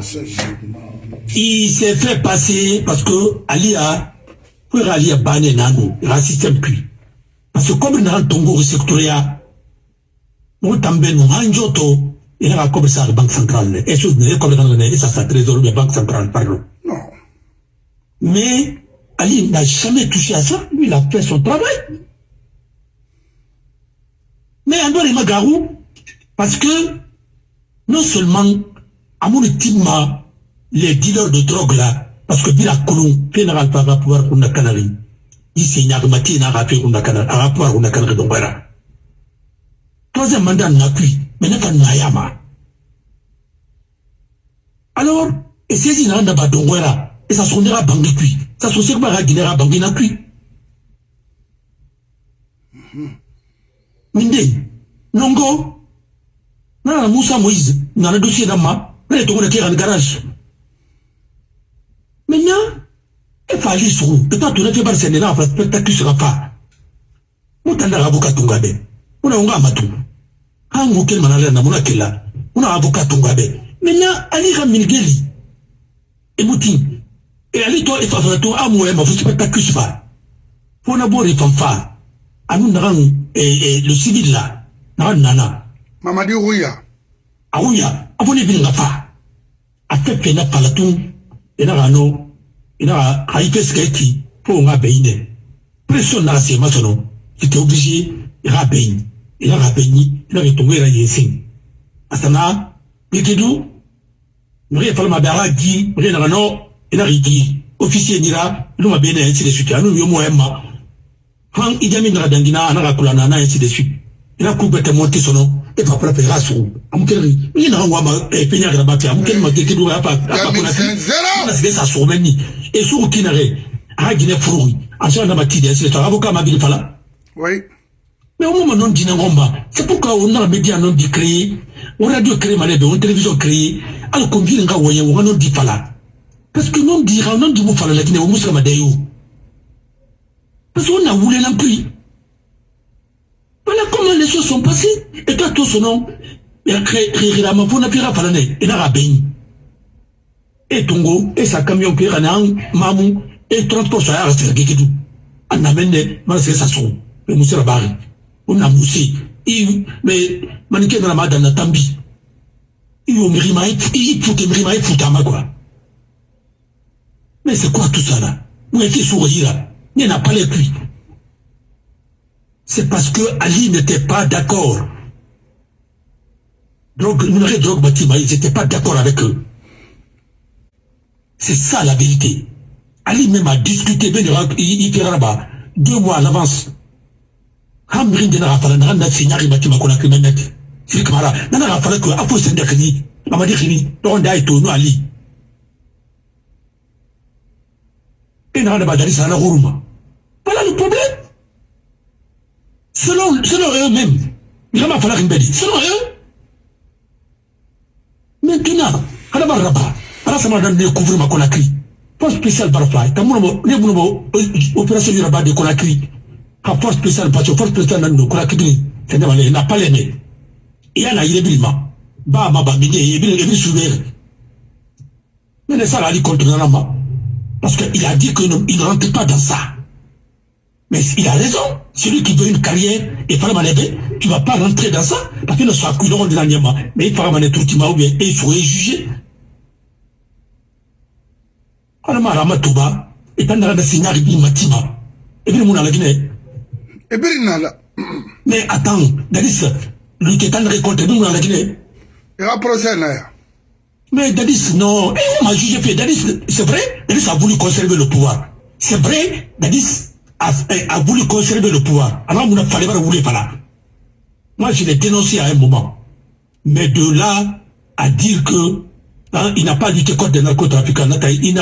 Il s'est fait passer parce que Ali a pour Ali a banné Nano, il a un système cuit. Parce que comme il n'a pas de sectoria, nous tambe nous hanjoto, il a comme ça la banque centrale. Et chose n'est comme dans le ça ça trésor de banque centrale pardon. Non. Mais Ali n'a jamais touché à ça, lui il a fait son travail. Mais Andor est magarou parce que non seulement amour les dealers de drogue là, parce que Bila Koulou, général par pouvoir pour la Canary, isi ñakamati na ka pe kunda kana a pouvoir kunda kana don bara troisième mandat na kui mais na yama alors et sezi na don wera et ça sondera bangi kui ça so sekba ga ginera bangi na kui minde nongo na Moussa Moïse na le dossier d'Amma na to na kira garage maintenant efa ali sugu eta tona te bari sende na fa spectacle sera pa mutanda avocat tungabe una unga matu hangu kel manale na muna kila una avocat tungabe maintenant ali ka minigeli emuti e ali to efa fa to amu e ma fu spectacle sera fona bori fanfa anu nagan e le civil là. Nagan nana. Mamadi rouya. Awuya abone bilinga fa. Afefe na palatun ina gano ina haife suka yake ko nga bayine pression na se masono ite obligé ira bayin ina ga bayini ina ga tongo ira yesin asana bikedu nore falma dara gi nore na no ina ga gi officier nira ino ma bene ainsi de suite. Anu yo mo emma han idami na dangina ana ga kulana na ainsi de suite. Ina ku bete monter sono e fa pra pera su amukeri ni na ngwa ma e penya ga ba pia amukeri ma kekedu ga pa apa kuna na se sa so meni et sur kinare a gine furu a so na oui. Mais au moment non dina ngomba c'est pourquoi on a média non di créer on radio créer malebe on télévision créer al convient nga woyen on non di fala. Parce que non dira non di mo fala la kine o muska madayo parce qu'on a voulu plus voilà comment les choses sont passées. Et toi tout son nom ya créer créer la mafona pira fala ne et na rabeni e tongo e sa camion ke kana mamu e transport sa ya sa gekedu ana mende mana se sa so e musira bari ona musi i me manike na mada na tambi. I o mirima i i fute mirima i futa ma quoi. Mais c'est quoi tout ça là? Où est-ce sourire ni n'a pas les pluies c'est parce que Ali n'était pas d'accord donc n'avons drogue bâtiment ils n'étaient pas d'accord avec eux c'est ça la vérité. Ali même a discuté, il deux mois à l'avance. Hamrin de Rafala, n'a pas signé à Rimatima qu'on a créé net. C'est que voilà, n'a pas fallu que, après c'est d'Akini, Amadi Khini, on a été au Ali. Et n'a pas d'aller à la Rouma. Voilà le problème. Selon, selon eux-mêmes, il pas fallu une Selon eux, maintenant, à la barraba, ala sama dan ne couvrir ma Conakry force spéciale barfly ta mun mo ne mun mo opération yura ba de Conakry ha force spéciale que force spéciale Conakry c'est wale na pas mais il y a na yire bilima ba ma ba bide et bi et bi souver mais ne ça la contre nana parce que il a dit que il ne rentre pas dans ça. Mais il a raison celui qui veut une carrière et fara manebe tu vas pas rentrer dans ça parce que ne soit couillon de la mais il fara mané tout ou bien il faut juger. Ana mara matuba itandara da signari bi matima ebiri muna la nala mais attends dadis lui qui tandre contre bi muna la gine il a procès na ya mais dadis non. Et on m'a jugé fait dadis c'est vrai dadis a voulu conserver le pouvoir. C'est vrai dadis a, a voulu conserver le pouvoir alors on a fallu pas voulu pas là moi je l'ai dénoncé à un moment mais de là à dire que Hein, il n'a pas lutté contre les narcotrafiquants. Il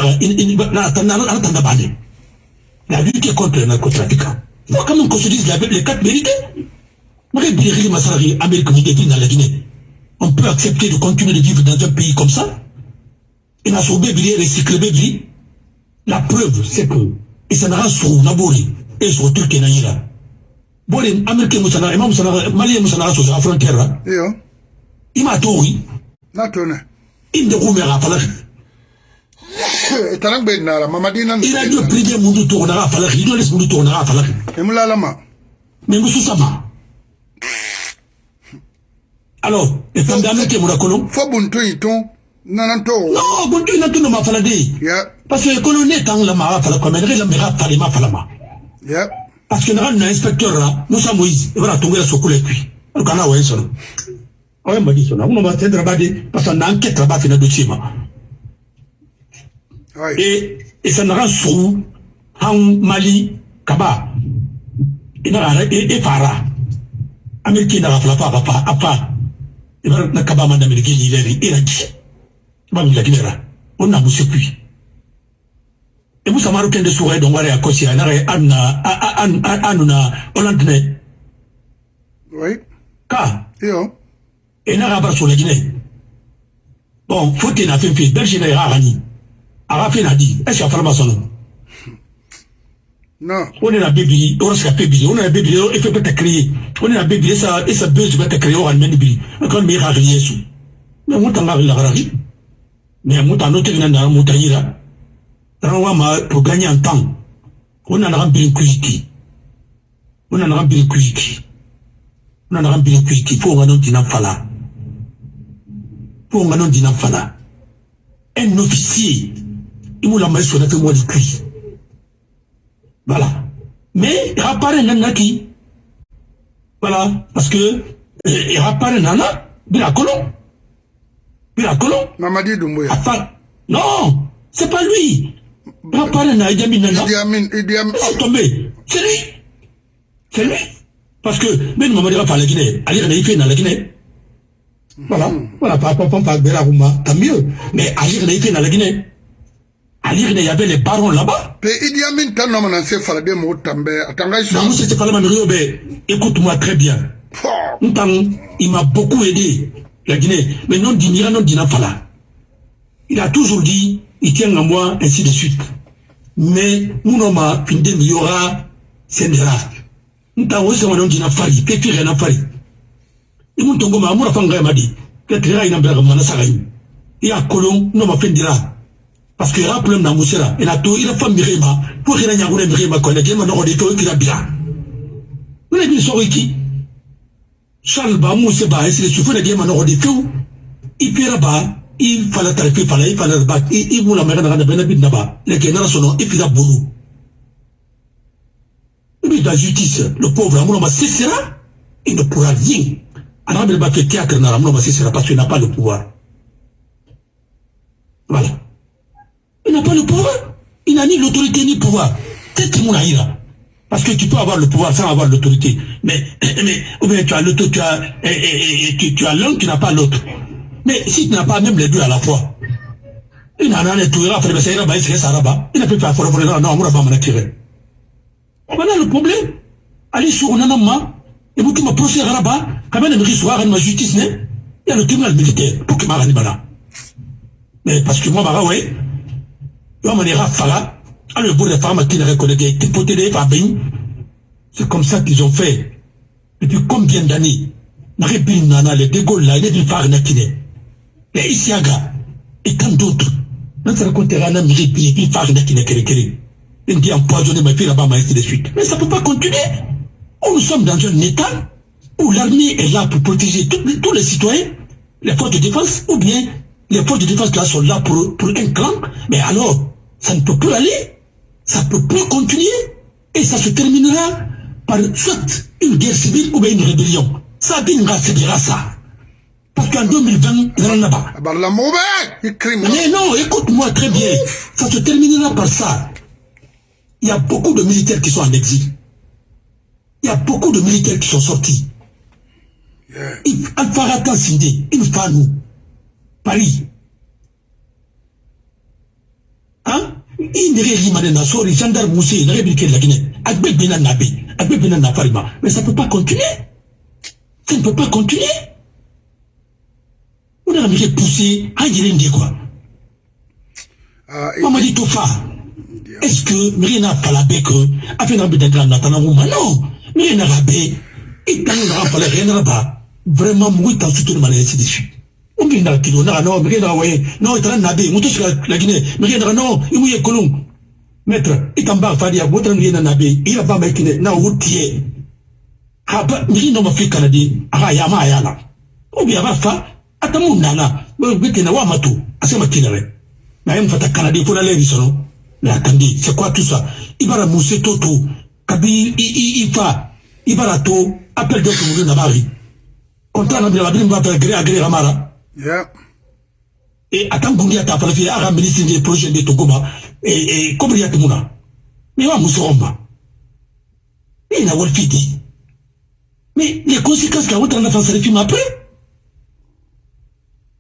a lutté contre les narcotrafiquants. Il faut quand même qu'on se dise les quatre vérités. On peut accepter de continuer de vivre dans un pays comme ça. Il a sauvé recyclé La preuve, c'est que, et ça n'a pas sur Nabori, et sur tout qui est là. Bon, les Américains, les Maliens, sur la frontière, il m'a tout, oui. inde kumera falaki <laughs> tarang be nara mamadi nan ira jo prive mundu to na falaki ido les mundu to na falaki emula lama mais musu sama alors e fanda me ke murakolo fo buntu iton nanan to non buntu na tuno ma falade ya parce que kono ne tang la ma fala ko mais la me ga fale ma fala ma parce que na na inspecteur la Musa Moïse e bara tongela sokule puis kana wa eso awe madi sona uno ba tendra bade parce que enquête là-bas fina dossier ma et et ça n'a sou han mali kaba ina ara e fara ameriki na fala fa fa apa ibar na kaba man da ameriki ni leri iraki ba mi lagi nera on na musu puis e kende don akosi anuna olandne oui. Ka? Yo. Bar ne bon fote na fin fin belge na ya gani aga fin na di est ce non. On est la on est la on est la il faut pas créer on est la bébé ça et ça besoin de créer on est bébé quand mais ra rien sous. Mais moi tanga la rari mais na moi tanga rawa ma pour gagner en temps on a un bien kuiki on a un bien kuiki on a un bien kuiki pour on a dina fala pour on a dina fala un officier il m'a la maison de moi de cuit voilà. Mais rappare nana qui Voilà. Parce que rappare nana, bila colon. Bila colon. Mamadi Doumbouya. Enfin, non, c'est pas lui. Nana, Idi Amin nana. Idi Amin, Idi Amin. Oh, tombé. C'est lui. C'est lui. Parce que, même Mamadi Rafa la Guinée, Ali Rana fait dans la Guinée. Voilà. Voilà, rapport à Bela Rouma, tant mieux. Mais Ali Rana fait dans la Guinée. Rana, il y avait les barons là-bas. Pe Idi Amin tan nom nan se fala de mo tambe atanga iso. Non, c'était pas la même Écoute-moi très bien. Il m'a beaucoup aidé, la Guinée. Mais non, Dinira, non, Dina Fala. Il a toujours dit, il tient à moi, ainsi de suite. Mais, mon homme a fini il y aura Sendera. Ntang, oui, c'est mon nom Dina Fali, Pépi Rena Fali. Et mon tongo m'a amour à Fanga m'a dit, que il n'a pas de Sarayi. Et à Colon, non, m'a fait dira. Parce que a un problème dans Moussera. Et a tout, il a fait Mirima. Pour qu'il y ait un Mirima, quand il y a un Mirima, il a bien. Vous avez dit, sorry qui? Charles ba mu se ba esi su funa gema no de fu i pira ba i fala tare fi fala i fala ba i i mula mera na bena bin ba. Le ke na sono i pira bulu lui la justice. Le pauvre amour ma cessera il ne pourra rien. Alors il va faire théâtre cessera parce qu'il n'a pas le pouvoir. Voilà. Il n'a pas le pouvoir. Il n'a ni l'autorité ni le pouvoir peut-être mon aïra parce que tu peux avoir le pouvoir sans avoir l'autorité. Mais, mais, ou bien tu as l'autorité, tu as, tu, tu as l'un, tu n'as pas l'autre. Mais si tu n'as pas même les deux à la fois, il n'a rien tout, il a fait le Sahara, il s'est Saraba, il n'a plus fait faire non, on va m'en attirer. Voilà le problème. Allez sur un anama, et vous qui me procès à Rabat, quand même, il soit ma justice, il y a le tribunal militaire pour qu'il m'arrête là. Mais parce que moi, bah, ouais, il va m'en dire à Fala, alors, pour les femmes qui ne reconnaissent pas, c'est comme ça qu'ils ont fait. Depuis combien d'années? Les De Gaulle là, il est du phare Nakine. Et Isiaga, et tant d'autres. On se racontera un ami, et puis phare Nakine, Kere Il dit empoisonner ma fille là-bas, ainsi de suite. Mais ça ne peut pas continuer. Nous sommes dans un état où l'armée est là pour protéger tous les citoyens, les forces de défense, ou bien les forces de défense là sont là pour, un clan. Mais alors, ça ne peut plus aller ça ne peut plus continuer et ça se terminera par soit une guerre civile ou bien une rébellion. Ça dira ça. Parce qu'en 2020, il y en a pas. Mais non, écoute-moi très bien. Ça se terminera par ça. Il y a beaucoup de militaires qui sont en exil. Il y a beaucoup de militaires qui sont sortis. Al-Farata Sindé, nous. Paris. Hein? I nege rimane na sori gendarme moussé nege bi ke lagine agbe bena na be agbe bena na farima mais ça peut pas continuer ça ne peut pas continuer on a mis poussé à dire ndi quoi Mamadi Tofa est-ce que miri na pala be que afin na be d'être na tana nguma non. Miri na rabe et tant na pala rien ba vraiment mugu ta soutenir mané ainsi de suite. Umbi na kilo na no mi na waye no tara na be mutu sika la gine mi na no imu ye kolum maître itamba fadi ya botra mi na na be ira ba mai kine na wutie ha ba mi no ma fi kanadi aha ya ma ya la. Ubi ata mu nana be kena wa mato asema kina we. Na yeye mfata kanadi kuna leo bisono na kandi c'est quoi tout ça? Ibara muse toto kabi i i ifa ibara to appel de tout na bari. Konta na bila bila mbato gré à gré ramara. Yeah. Et atan gungi ata fala fi aga ministre des projets de Togoma et et kobri yatumuna mais wa muse romba ina e wolfiti mais les conséquences qu'a autant d'enfants ça les films après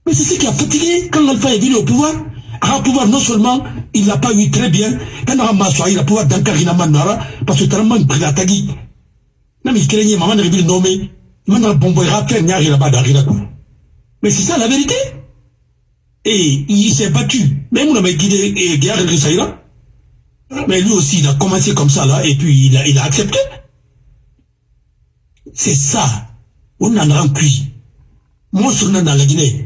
Mais c'est ce qui a fatigué quand Alpha est venu au pouvoir. À pouvoir, non seulement, il n'a pas eu très bien, quand il a pouvoir d'Ankarina Manara, parce que tellement il a tagi. Même il craignait, maman n'a pas nommé, il m'a bon boy, rappel, n'y a pas d'arrêt Mais c'est ça la vérité. Et il s'est battu. Même on a guidé et Guerre Mais lui aussi, il a commencé comme ça là, et puis il a, il a accepté. C'est ça. On en a cuit. Monstre dans la Guinée.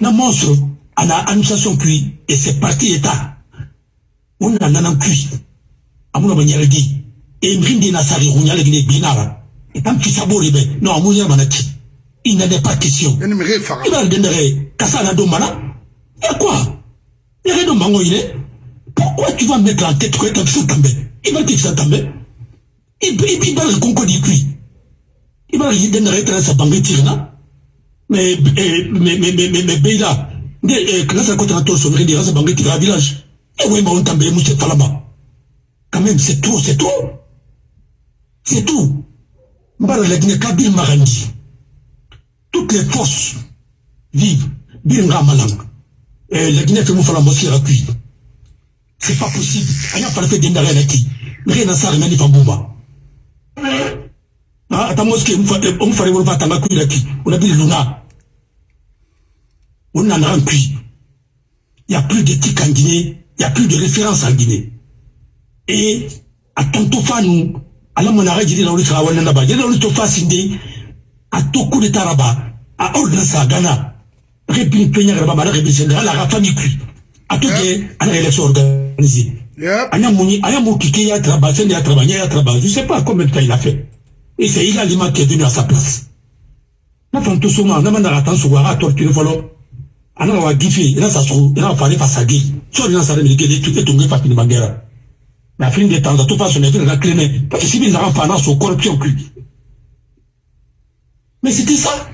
Na monstre, on a administration cuit, et c'est parti État. On a cuit. Amouna Banyaregi. Et Mrindi Nassari, on y a la Guinée binara. Et tant qu'il s'aborde, non, Amouna Manati. Il n'est pas question. Il va le donner. Kassana Domana. Et quoi? Il y a rien de Pourquoi tu vas mettre en tête que vas tomber? Il va dire ça tomber. Il va le concours du cuit. Il va lui donner à sa tirana. Mais, mais, mais, mais, mais, mais, mais, là, quand ça coûte un tour sur le sa banque tirana village. Et oui, mais on tombe, mouche falama. Quand même, c'est tout, c'est tout. C'est tout. La. Toutes les forces vivent. Biringa Malanga. Eh, la Guinée fait mon à cuit. C'est pas possible. Fait dendare la qui. Rien à ça, rien à. Ah, ta mosquée, on ferait mon fatanga cuit la qui. On a dit luna. On en a un cuit. Il n'y a plus d'éthique en Guinée. Il n'y a plus de référence en Guinée. Et, à tantôt fanou, à la monarque, j'ai dit dans le travail, là-bas, j'ai dit dans le tofa sindé, à tout coup de taraba, à ordre sa Ghana penya ala ga famille kui atoke ana élection organisée anya muni anya mu kike ya travail sende ya travail ya travail je sais pas combien de temps il a fait et c'est il a lima qui est venu à sa place. Na na manda ga tanso ga torture sa so fa fa so ina sa est fa pini bangera na fin de temps de toute façon il a cléné parce que si bien na fa na so corruption kui mais c'était ça.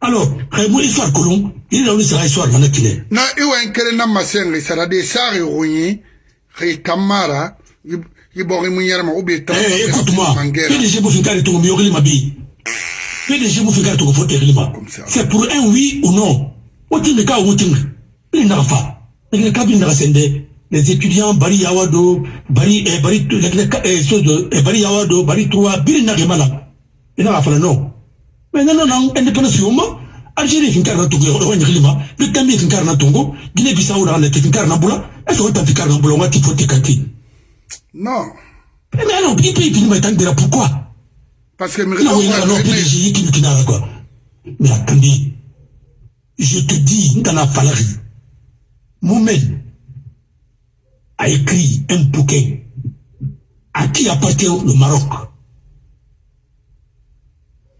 Alors xebu histoire il a sera histoire na na kamara i bogi mu yerma ou bien eh écoute-moi PDG bu finkari to mi yogli mabi PDG bu finkari to fo tegli ma c'est pour un oui ou non o tinga ka o tinga il n'a pas il na sende les étudiants bari yawado bari eh, bari eh, de eh, bari yawado bari trois bir na gemala il n'a pas non mais nana nan indépendance yoma algérie fin karna tungo yodo wanya khilima bi gambie fin karna tungo guinée bissau na fin karna bula est ce que ta fin karna bula ngati foti kanti non mais non il peut il m'a tendira pourquoi. Parce que non il a non PDG yiki kinara quoi mais attendez. Je te dis ndana falari Mohamed a écrit un bouquin à qui appartient le Maroc.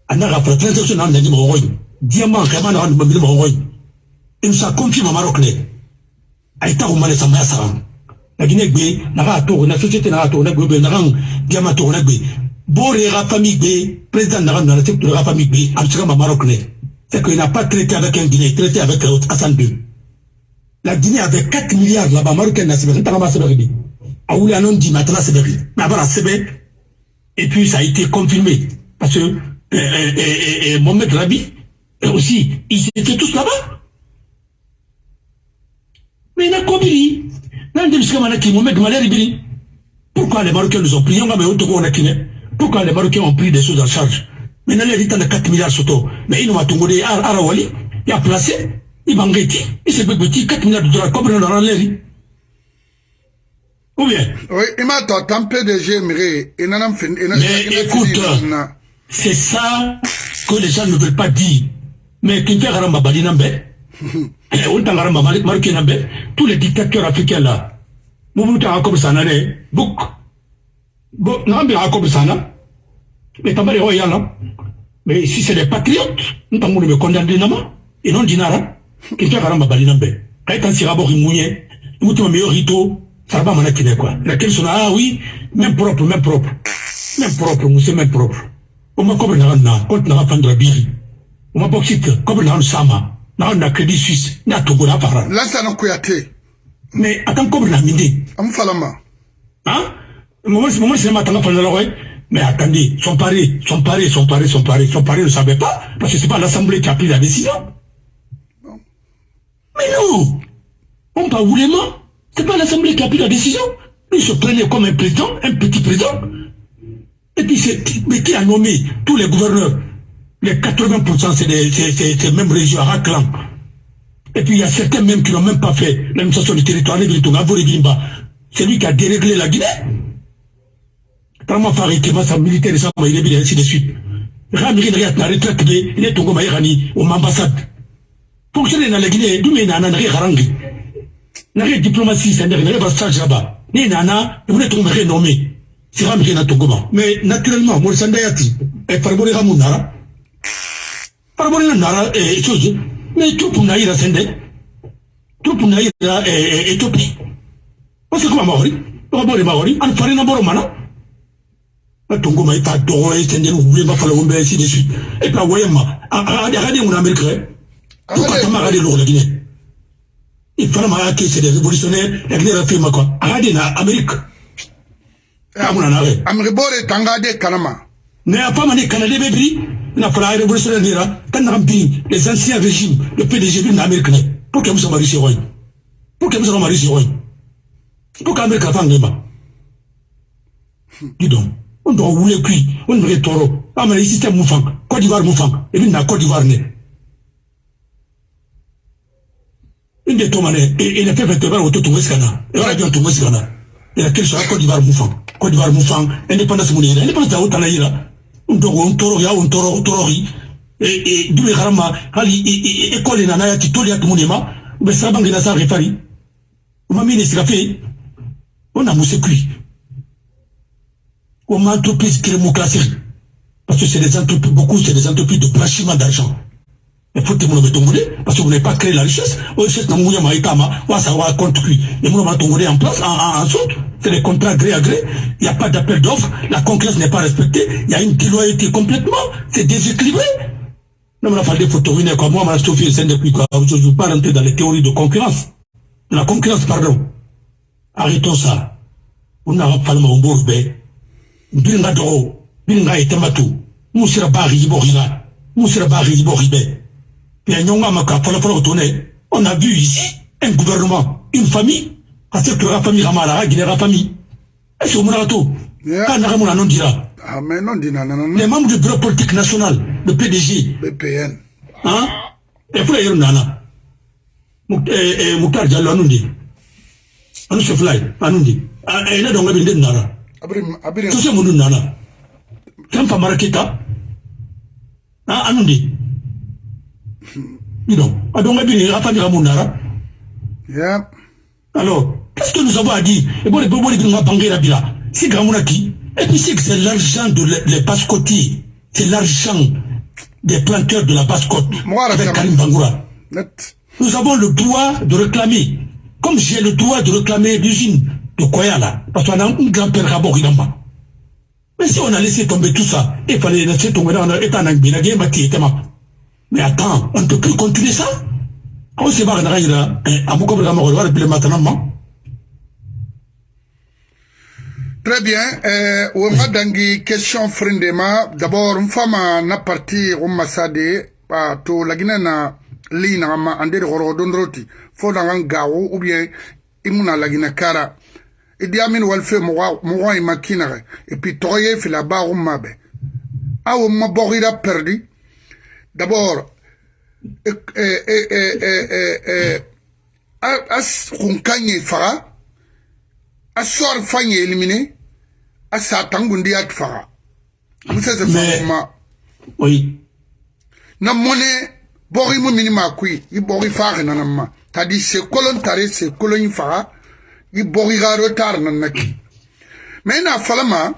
Fara transaction na diamant kama na wan mabili mo ngoy in sa confirme Maroc ne ay ta ko mane sama ya saram la Guinée gbe na ka société na ka to na gbe na kan diamant to na gbe bore ga famille gbe président na famille c'est qu'il n'a pas traité avec un Guinée traité avec Hassan II la Guinée avait 4 milliards là-bas Marocain na sebe ta ma sebe matala et puis ça a été confirmé. Parce que et, et, et, et Mohamed Rabi aussi, ils étaient tous là-bas. Mais il a compris. Pourquoi les Marocains nous ont pris? Pourquoi les Marocains ont pris des choses en charge? Maintenant, il y a 4 milliards surtout. Mais ils n'ont pas tout Arawali, il a placé, il m'a engagé, il s'est petit 4 milliards de dollars comme dans l'air. Ou bien? Oui, il m'a dit, tant PDG, mais écoute, c'est ça que les gens ne veulent pas dire. Mais qui fait <laughs> Tous les dictateurs africains là, a comme ça, mais si c'est des patriotes, me condamner Nama, et non Dinara, qui fait Haramba Bali Nambe. Quand il s'est rabori mouillé, nous t'avons meilleur rito, ça va m'en quoi. Ah oui, même propre, même propre. Même propre, même propre. Oma kobe na na compte na fandra biri. Oma boxite kobe na sama. Na na crédit suisse na togo na para. Lansa na kuyate. Mais attends kobe na minde. Am falama. Hein? Moi, moi, c'est ma mais attendez, son pari, son pari, son pari, son pari, son pari ne savait pas, parce que c'est pas l'Assemblée qui a pris la décision. Mais non, on parle vraiment, c'est pas l'Assemblée qui a pris la décision. Il se prenait comme un président, un petit président. Et puis, mais qui a nommé tous les gouverneurs Les 80%, c'est ces mêmes régions à. Et puis, il y a certains même qui n'ont même pas fait l'administration du territoire, c'est lui qui a déréglé la Guinée. Vraiment, faire un militaire, ça, il est ainsi de suite. Ramiri n'a pas retraite, il est tombé à l'ambassade. Pour que je n'ai la Guinée, d'où il n'a pas de n'a rien diplomatie, c'est-à-dire, il a pas de stage là-bas ni nana ibune tungu meke nomi sira meke na tunguma mais naturellement mo sanda yati e farbori ga munara farbori na nara e chose mais tout pour naïra sende. Tout pour naïra e Éthiopie parce que comment maori ko bori maori an farina boro mana. Tunguma ita dogo e sende no wule ba fala wumbe si. De suite et puis wayema a a a de mon américain tout pas tama ga de lo la Guinée il fana ma y'a kɛ c'est des révolutionnaires ya kile rafi ma quoi a ka di na Amérique amuna na re Amérique bore tanga de kanama. Mais a pas mani Canada be bri na fala révolutionnaire nira kan na bi les anciens régimes le PDG na Amérique ne pour que musa mari siroy pour que musa mari siroy pour qu'Amérique fa ngema dis donc on doit wule kui on me toro. Amana système mu fang Côte d'Ivoire mu fang et bi na Côte d'Ivoire ne inde tomane ina pepe to bara woto tungo sikana e wala jon tungo sikana ina kel so Côte d'Ivoire mufang Côte d'Ivoire mufang indépendance mun ina indépendance ta wotala ira ndogo on toro ya on toro toro ri. E e dube garama hali école na na ya titoli ya tumunema be sa refari. On a on entreprise crémocratie parce que c'est des entreprises beaucoup c'est des entreprises de blanchiment d'argent il faut que vous parce que vous n'avez pas créé la richesse. La richesse, n'a pas savoir compte qui. Et vous n'avez en place, en, en, C'est des contrats gré à gré. Il n'y a pas d'appel d'offres. La concurrence n'est pas respectée. Il y a une déloyauté complètement. C'est déséquilibré. Non, mais il des photos, comme moi, je ne veux pas rentrer dans les théories de concurrence. La concurrence, pardon. Arrêtons ça. On n'a pas le mot bourbe. Bilinga doro. Bilinga etematu. Moussira bari iborina. Moussira bari iboribe on a vu ici un gouvernement, une famille, parce que la famille Ramara, la famille. Est-ce que non dira. Ah, mais non, dira, non, non. Les membres du bureau politique national, le PDG. BPN. Hein? Et puis, il y a nana. Mouktar Diallo, anundi. Anu se fly, anundi. Et là, donc, il y a nana. Tout ça, mon nana. Quand pas marakita, anundi. Non. Alors, qu'est-ce que nous avons à dire? Et bon, c'est Et puis c'est que c'est l'argent de les. C'est l'argent des planteurs de la basse-côte. Avec Karim Bangoura. Nous avons le droit de réclamer. Comme j'ai le droit de réclamer l'usine de Koyala. Parce qu'on a un grand-père Rabor Mais si on a laissé tomber tout ça, il fallait laisser tomber dans l'état d'Angbina, il y a mais attends, on ne peut plus continuer ça. On se Très bien. Euh, on dangi question frindema. D'abord, une femme na parti au Massade, to la Guinée na li na ma ande de goro dondroti. Fo na ngao ou bien imuna la Guinée kara. Walfe mwa imakina et puis toye fi la ba o mabe. Awo ma borira perdi. D'abord, a kunkan ye faga a sɔɔri fan ye éliminer a sa tangundi ya faga. A bɛ se se faga ma. na mɔnɛ bɔgɔ mu mini ma koyi i bɔgɔ faga nana ma. Tadi se kolon tare se kolon faga i bɔgɔ ka retard nana ki. Mais ina fala ma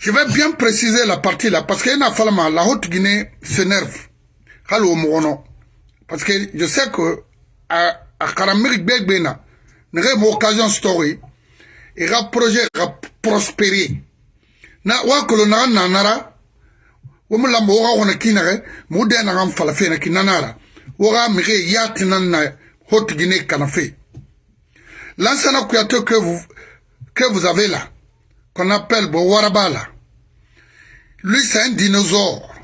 Je vais bien préciser la partie là, parce qu'il y a une la Haute-Guinée s'énerve. Parce que je sais que à, à Karamir Begbena, nous avons occasion story, et le projet va prospérer. Na wa kolona nanara, wamu lambo wa wana kinare, mude na ram falafe na kinanara. Wara mire yati na Haute-Guinée kanafe. Kuyato que vous, que vous avez là, qu'on appelle Bowaraba là, lui c'est un dinosaure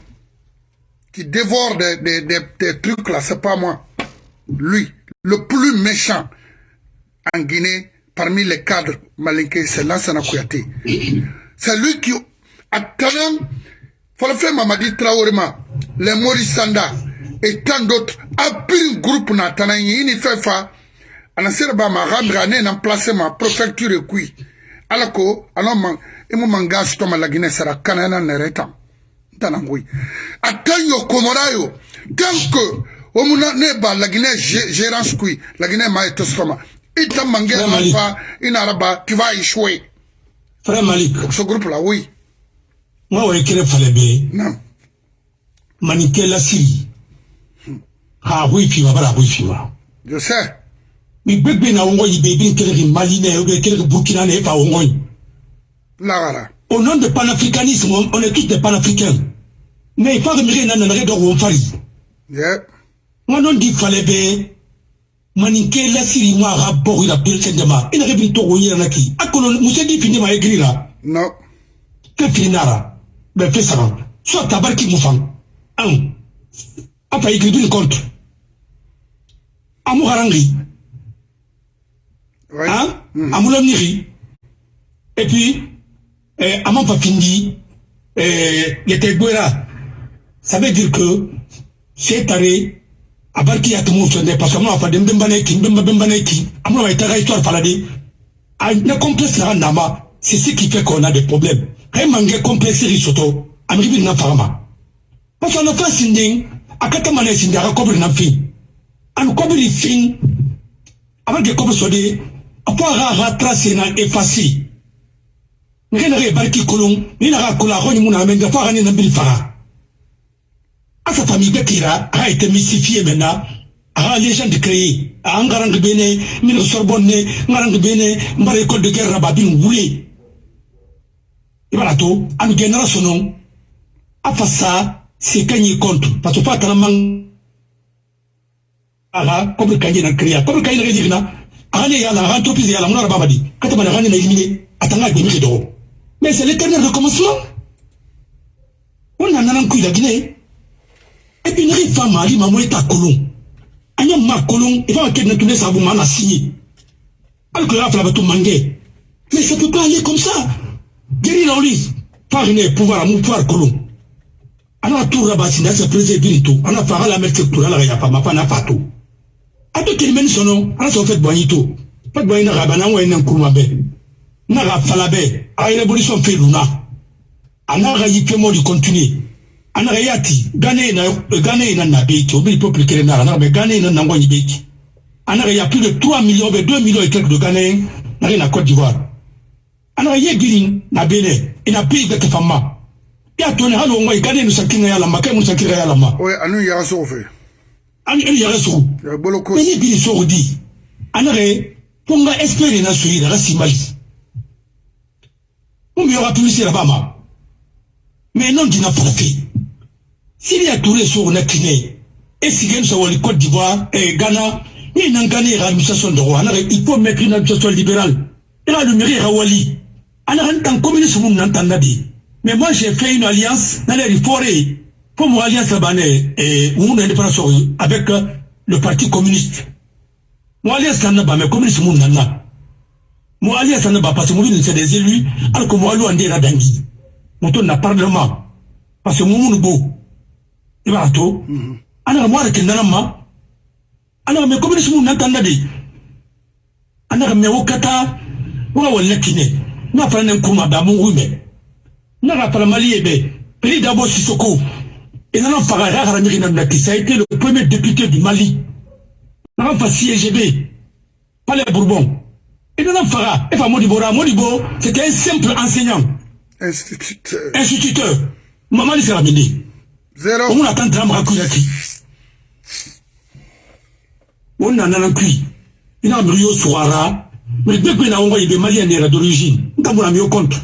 qui dévore des, trucs là, c'est pas moi. Lui, le plus méchant en Guinée, parmi les cadres malinqués, c'est Lansana Kouyaté. C'est lui qui, le faire Mamadi Traorema, les Maurice Sanda et tant d'autres, a pris un groupe na Tanan, il fait fa, ana sera ba ma ramira ne na place ma préfecture et Alako, alors man, et mon mangage to ma la Guinée sera canana nereta. Tanangui. Atanyo komorayo, tant que, omuna ne ba la Guinée gérance kui, la Guinée ma etostoma. Ita alpha, inaraba, échouer. Frère Malik. Ce groupe-là, oui. Moi, ouais, qu'il fallait bien. Non. Maniké la Syrie. Ha, oui, puis va oui, puis Je sais. Mais bébé na yi. Là, Au nom de panafricanisme, on est tous des panafricains. Mais il faut que nous n'en ayons pas de fari. Yeah. Moi, non dit fallait bien. Maniké la Syrie, moi, rapport, il a pris le sendema. Il a révélé tout, il a qui. Akolo, moussé dit fini ma là. Non. Que finara. Ben, fais ça. Soit tabar qui moufang. Un. Après, il écrit une contre. Amou harangi. Hein? Et puis, eh, Amon Papindi, eh, il était Guera. Ça veut dire que, c'est taré, abarki ya tumu sonde parce que moi fa dem dem baneki dem dem baneki amuna wa itaga histoire faladi a ne complexe na nama c'est ce qui fait qu'on a des problèmes. Kay mange complexe ri soto amiri na fama parce que on a fait sinding akata mane sinding aka kobri na fin an kobri fin avant que kobri sodi apo aga aga tracer na effacer ngena re barki kolon ni na ka kola ko ni muna menga fa ga ni na bil fara à sa famille Bekira a été mystifiée maintenant. A les gens de créer. A Angarang Bene, Mine Sorbonne, Ngarang Bene, Mbara école de guerre Rababin Woulé. Et voilà tout. A nous gagnera son nom. A fait ça, c'est gagner contre. Parce que pas tellement. Aha, comme Kanye na créé. Comme Kanye na créé. Aha, la la Mais c'est l'éternel recommencement. On a coup de Guinée. Et puis, il faut mari maman est à colon. Anya ma colon, il faut que nous tournions ça vous m'en a signé. Alors que il faut tout. Mais ça peut pas aller comme ça. Guérir la pouvoir mon pouvoir colon. Alors, tout rabat, c'est président tout. On a fait la mettre tout là, il n'y a pas ma femme, pas tout. A tout qui mène son nom, on a fait boigito. Pas de boigina rabana ou un kourmabe. N'a pas falabé, a une révolution fait luna. A n'a pas y fait mot de continuer. anaka yati gane na gane na na beki obi peuple kele na na be gane na nango ni beki anaka ya plus de 3 millions be 2 millions et quelques de gane na na Côte d'Ivoire anaka ye girin na bene ina pays de fama ya to ne halo ngoi gane no sakinga ya lama kai mo sakinga ya lama Oui, anu ya so fe. An el ya resu Ya bolo ko. ni bi so di anaka ponga espérer na suyi da simali on mi aura plus la bama mais non dina frappé s'il y a tous les jours, on a kiné. Et si quelqu'un soit au Côte d'Ivoire, et Ghana, il n'a gagné l'administration de roi. Il faut mettre une administration libérale. Il a le mérite à Wali. On a un temps communiste, on entend Mais moi, j'ai fait une alliance dans les forêts. Pour mon alliance là-bas, et mon indépendance avec le Parti communiste. Mon alliance là bas mais communiste, mon nana. Mon alliance là bas parce que mon c'est des élus, alors que moi, on là d'Angui. Mon tour n'a parlement. Parce que mon beau. i b'a to ana ka mɔra kendana ma ana ka mɛ communiste mun nan tanda de ana ka mɛ o ka taa o ka wale kine n'a fana ne kuma da mun mɛ n'a ka fara mali ye bɛ peri dabo kara ɲɛgɛn na qui a été le premier député du mali. N'a fa CGB palais bourbon. I nana faga e fa modibo ra modibo c'était un simple enseignant. Instituteur. instituteur. Mamadi sera mende Zéro. on attend drama kuyaki on nana na kui ina mi yo suara mais dès que na ongo ibe malien era d'origine nta mona mi yo compte.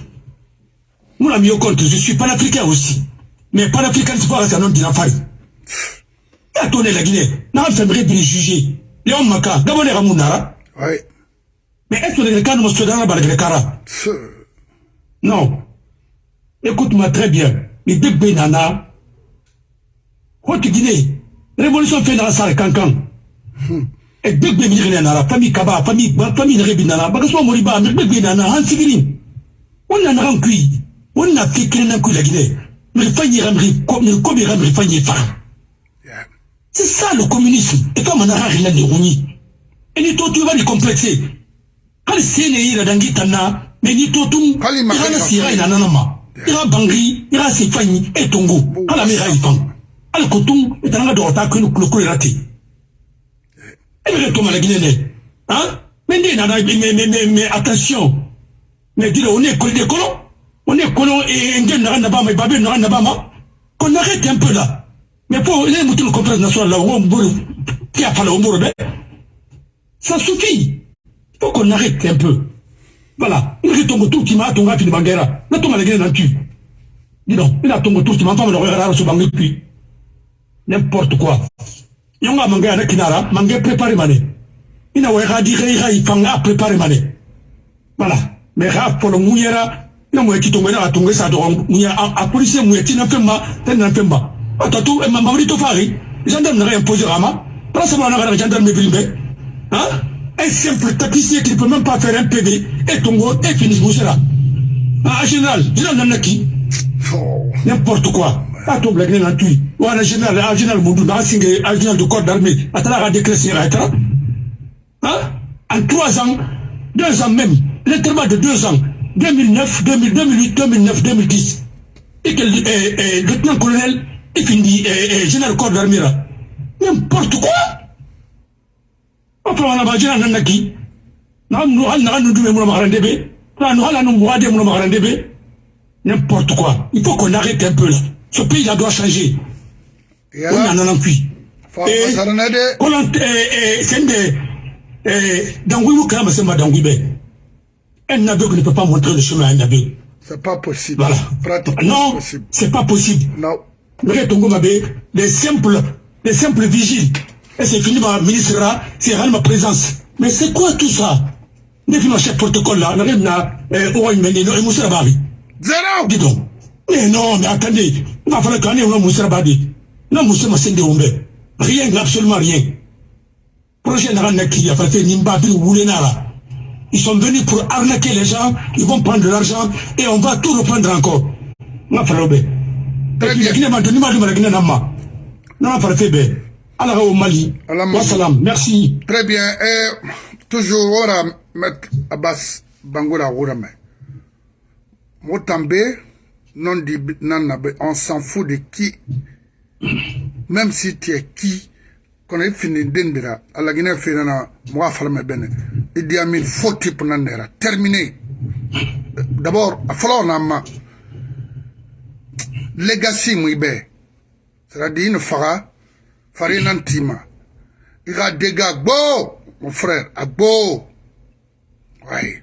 Mona mi yo compte. Je suis panafricain aussi mais panafricain c'est pas ça non dina fari ya tourné la Guinée na fait vrai bien juger Léon Maka gabonais ramunara Oui. Mais est-ce que les cas nous se donnent le cara Non. Écoute-moi très bien. Mais bébé nana, Haute Guinée, révolution fait dans la salle cancan. Et bébé mi nana, famille Kaba, famille, famille Rebi nana, bagasmo moriba, mais bébé nana, han sigirin. On a un cuit. On a fait qu'il y a un la Guinée. Le il. C'est ça le communisme. Et comme on a rien. Et ni toi tu vas les complexer. hali sene yira dangi tanna mais ni to tum ira sira bangri ira sifanyi e tongo. Ala mi rai fam ala ko tum itanga do ta kunu kulu kulu rati e be to mala ginene hein? Mais mais mais mais mais attention. Mais dis on est collé des colons on est colons et ngel na na ba ma babe na na ba ma qu'on arrête un peu là mais pour les moutons contre national là on mburu qui a fallu au ça suffit faut qu'on arrête un peu. Voilà. Il est tombé tout qui m'a tombé à Bangera. Il a tombé à la tu. Dis donc, il a tombé tout qui m'a tombé à la Bangé puis. N'importe quoi. Yonga mangé à Kinara, mangé préparé mané. Il a oué dit il fanga préparé mané. Voilà. Mais rap pour le mouillera, il a moué qui tombé à tomber ça donc mouya a policier mouya qui n'a fait ma, tel n'a fait ma. Attends, et ma marito fari. Gendarme n'a rien posé rama. Prends ça, on a un gendarme mais Hein? un simple taxicien qui ne peut même pas faire un PV et Tongo et finit Boussera. En général, général Nanaki. N'importe quoi. A to blague nan tui. Ou en général, en général Moudou, dans un général de corps d'armée, à travers la déclaration, Hein? En trois ans, deux ans même, l'intervalle de deux ans, 2009, 2000, 2008, 2009, 2010. Et que le lieutenant-colonel, il finit général corps d'armée. N'importe quoi. Enfin, on a bajira nan naki. Na nu hal na nu dume mo magarande be. Na nu hal nu muade mo magarande be. N'importe quoi. Il faut qu'on arrête un peu là. Ce pays là doit changer. On en a eh c'est des eh dangui mo kama c'est ma be. Un aveugle ne peut pas montrer le chemin à un aveugle. C'est pas possible. Voilà. Non, c'est pas possible. Non. Mais Tongo Mabe, les simples, les simples vigiles et c'est fini ma ministre là, c'est ma présence. Mais c'est quoi tout ça? Ne fais chef protocole là, on arrive là, au Meni, et Moussa Bari. Zéro Dis donc. Mais non, mais attendez, il va falloir qu'on ait un Moussa Bari. Non, Moussa Massende Ombe. Rien, absolument rien. Projet Naranaki, a fait Nimbabi ou Woulenara. Ils sont venus pour arnaquer les gens, ils vont prendre de l'argent et on va tout reprendre encore. Très bien. Ala au Mali. Merci. Très bien. Et toujours, voilà, Maître Abbas Bangola Rourame. Motambe, non nanabe, on s'en fout de qui. Même si tu es qui, qu'on est fini d'Indira, à la Guinée, Fénana, moi, Falme Bene, Idi Amin, faux type Nandera. Terminé. D'abord, à falloir nama. Legacy Mouibe. C'est-à-dire, une fara, farina ntima i ka dégâts agbo mon frère agbo ouais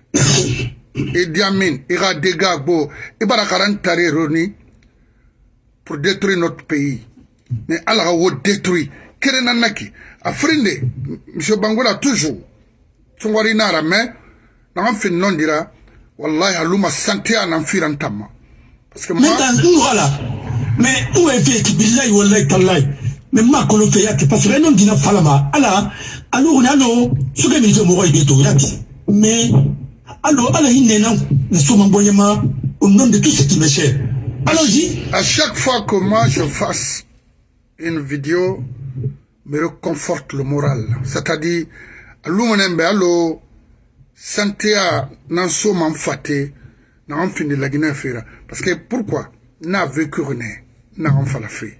Idi Amin i ka dégâts agbo i bara karan tari roni pour détruire notre pays mais ala ka wo détruire kere na naki a firinde monsieur bangola toujours songori nara mais naga fin non dira wallahi aluma santé anan firan tamma parce que moi voilà mais où est fait billahi wallahi tallahi mais ma kolo fe yaki parce que non dina falama ala alo na no suka mi je mo ibe to yaki mais alo ala hinne na ne so mabonyama au nom de tout ce qui me cher allons-y. À chaque fois que moi je fasse une vidéo me reconforte le moral. C'est-à-dire alumonembe alo santea nan so man fate na an fini la Guinée fera parce que pourquoi? N'a vécu rené n'a an fala fait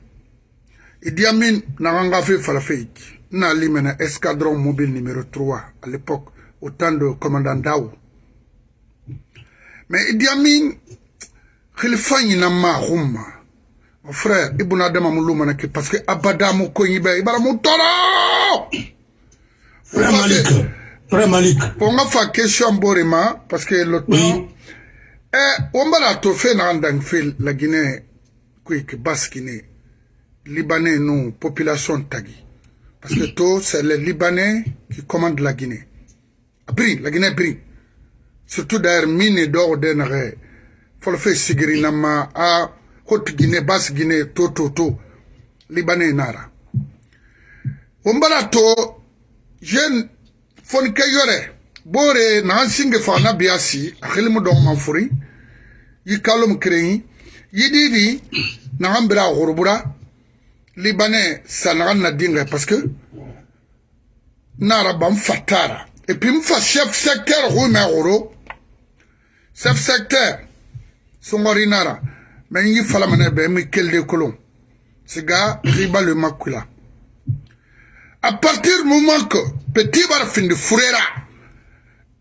Idi Amin n'a fait Falafeik, n'a limena escadron mobile numéro 3 à l'époque, au temps de commandant Daou. Mais Idi Amin, Khalifa n'a ma. Mon frère, Ibn Adam parce que Abada Moukoyibe, Ibara Moutoro! Frère Malik, Frère Malik. On a fait question Borima, parce que le temps, eh, on va la tofé dans la Guinée, qui basse Guinée. Libanais, nous, population Tagi. Parce que tout, c'est les Libanais qui commandent la Guinée. biri la guinée biri surtout d'ailleurs min ne dɔgɔ de nagɛ fɔlɔ fɛ sigiri nama a hot guinée bas guinée to to to libanais nara o mbala to jeune yen fonke yore. Bore na singe fa na biasi khilmu do man furi yikalum kreni yididi na hambira hurbura libanais sanaga na dinga parce que nara ban fatara et puis mfa chef secteur hu me horo chef secteur songori nara men yi fala mane be mi kelde kolon. Siga riba le makula à partir du moment que petit barfinde furera